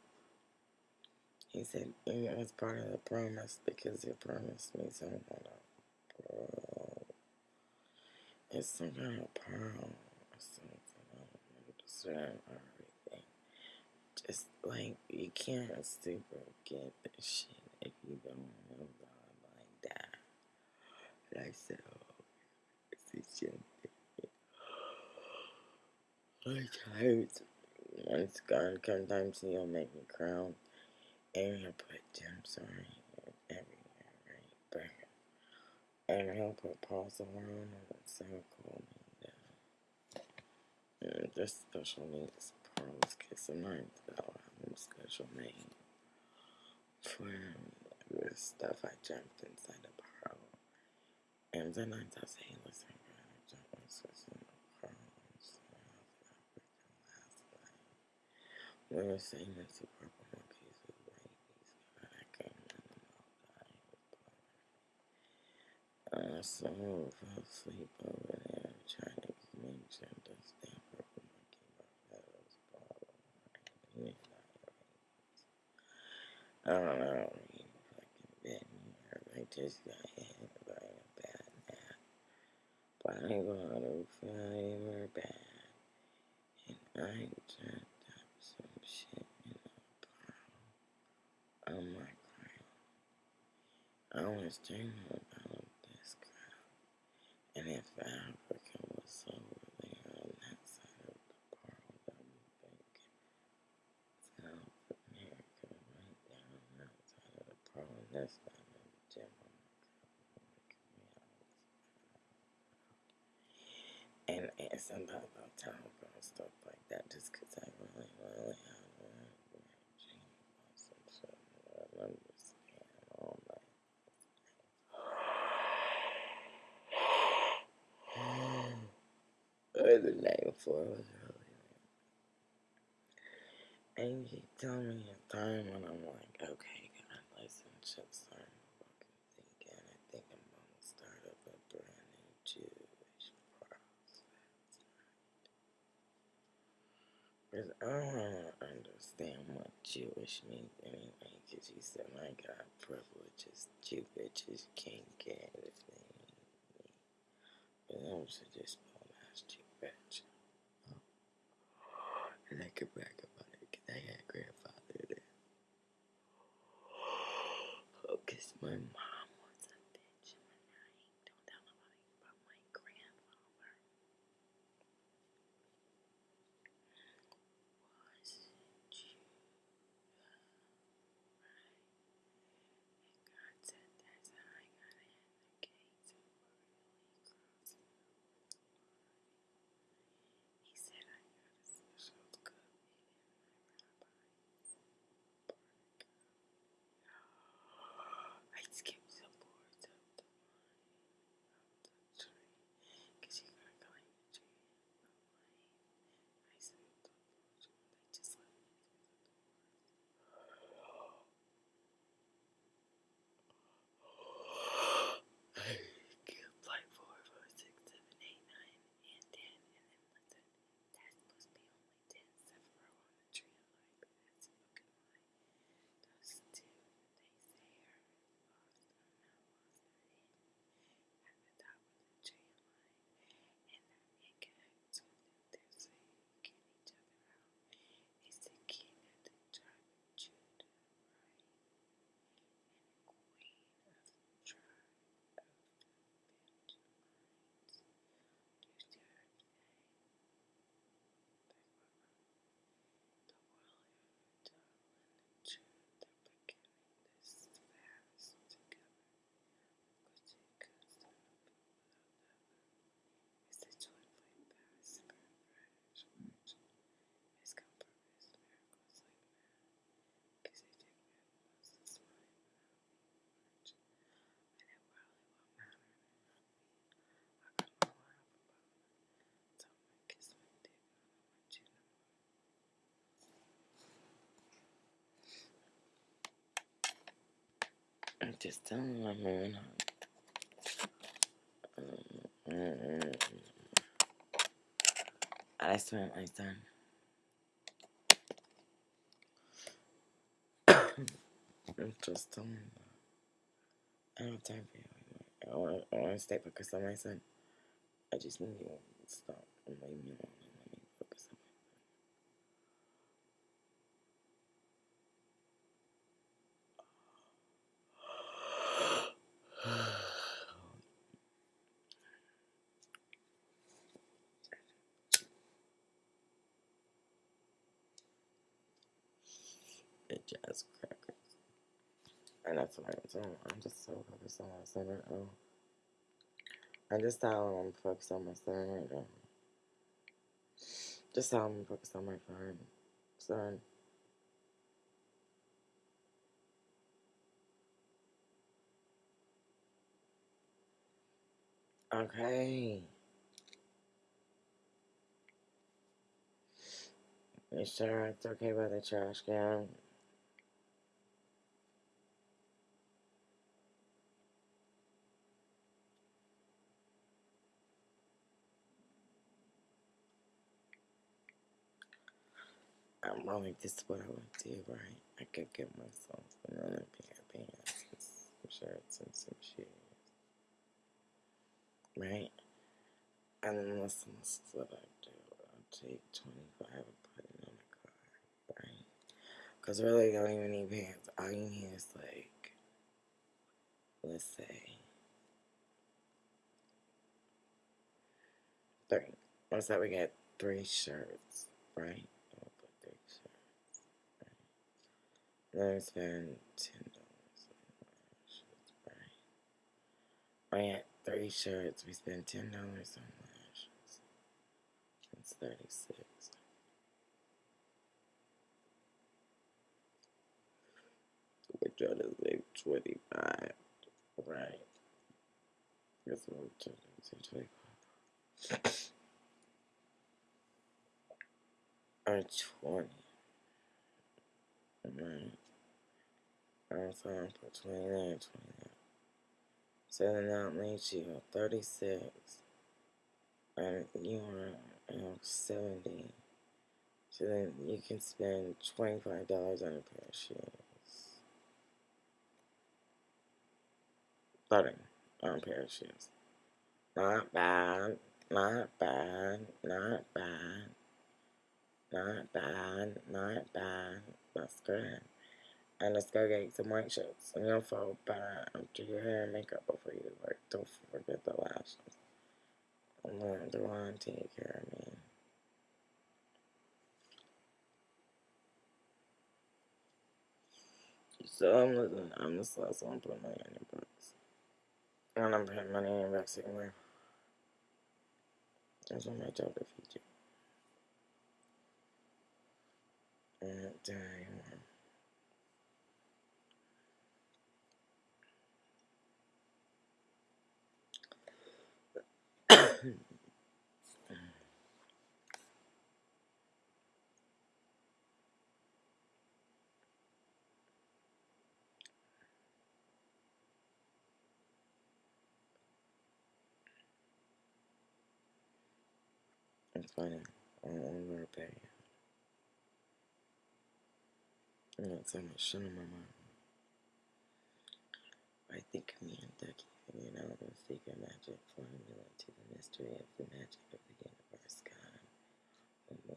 He said it was part of the promise because you promised me something. It's some kind of pearl or something. I don't understand everything. Just like you can't super get this shit if you don't know God like that. Like so, it's just like times once God sometimes he'll make me crown and he'll put gems on everywhere, right? But and he'll put paws around it. It's so cool. And, there's special needs pearls because sometimes I'll have them special made for the stuff I jumped inside the pearl. And sometimes I'll say, listen, bro, I jumped inside the pearl. We were saying that the purple monkeys with rabies, but I can't let them all die. Uh, so I fell asleep over there trying to damn purple monkey that was bottle. I don't know, you fucking me, I just got hit by a bad nap. But I got to feel bad, and I just some shit in a pile on my crown. I was dreaming and if Africa was over there on that side of the pearl, that would think South America right down that side of the pearl, and this side of the gem on my. And, and sometimes I'll tell girls stuff like that just because I really, really have a dream about some shit. I understand all that. Or before was really And you tell me a time when I'm like, okay, God, listen, shit, fucking thinking. I think I'm gonna start up a brand new Jewish process. Because I don't understand what Jewish means anyway, because you said my God, privileges Jew bitches can't get me. But I'm just spell ass Jew bitch. I could brag about it because I had grandfather there. Oh, because my mom I'm just telling mm, mm, I swear, my son. I'm just telling. I don't have time for you. I want to stay focused on my son. I just need you to stop and leave me alone and let me focus on my son. It just crackers. And that's what I'm doing. I'm just so focused on my right oh. now. I just him I'm focused on my right now. Um, just him I'm focused on my son. Son. Okay. You sure it's okay by the trash can? I'm really this is what I would do, right? I could get myself another pair of pants some shirts and some shoes. Right? And then this is what I do. I'll take 25 and put it in the car, right? Because really, I don't even need pants. All you need is like, let's say, three. Let's say we get three shirts, right? I'll put three shirts, right? We spend ten dollars right? We get three shirts. We spend ten dollars on lashes. That's thirty-six. We're trying to save twenty-five, right? Guess what we're trying to save twenty-five. Or twenty. Right. I'm sorry, put twenty there, twenty there. So then that leaves you thirty-six. And you are you know, seventy. So then you can spend twenty-five dollars on a pair of shoes. Thirty on a pair of shoes. Not bad. Not bad. Not bad. Not bad. Not bad. That's good. And let's go get some white shirts. And you'll feel better after your hair and makeup before you work. Don't forget the lashes. I'm going to want take care of me. So I'm listening. I'm just also I'm putting money on your books. And I'm putting money in your books anyway. That's what my job to you. And damn. Don't want to repay you. I got so much shit on my mind. I think me and Ducky figured out the secret magic formula to the mystery of the magic of the universe God when we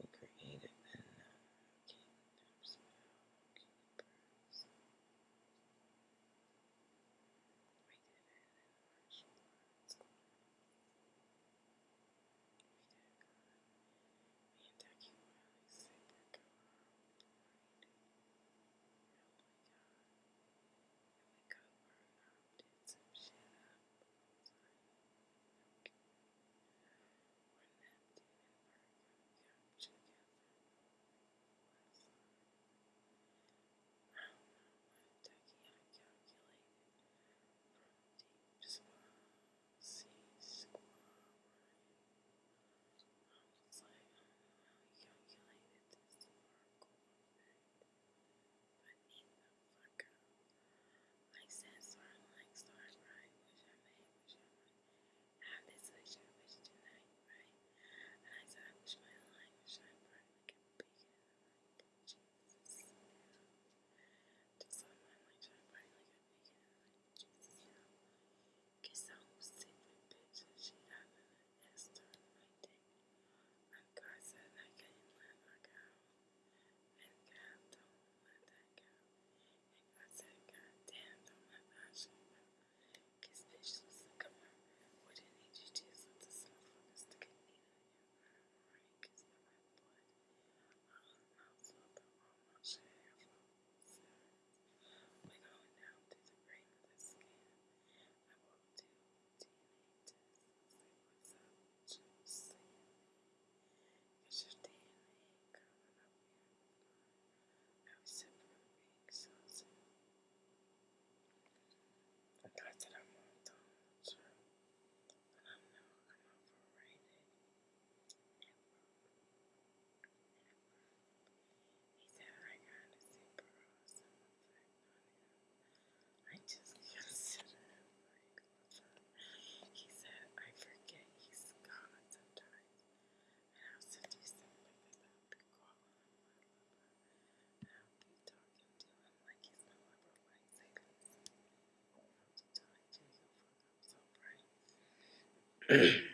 it. <clears throat>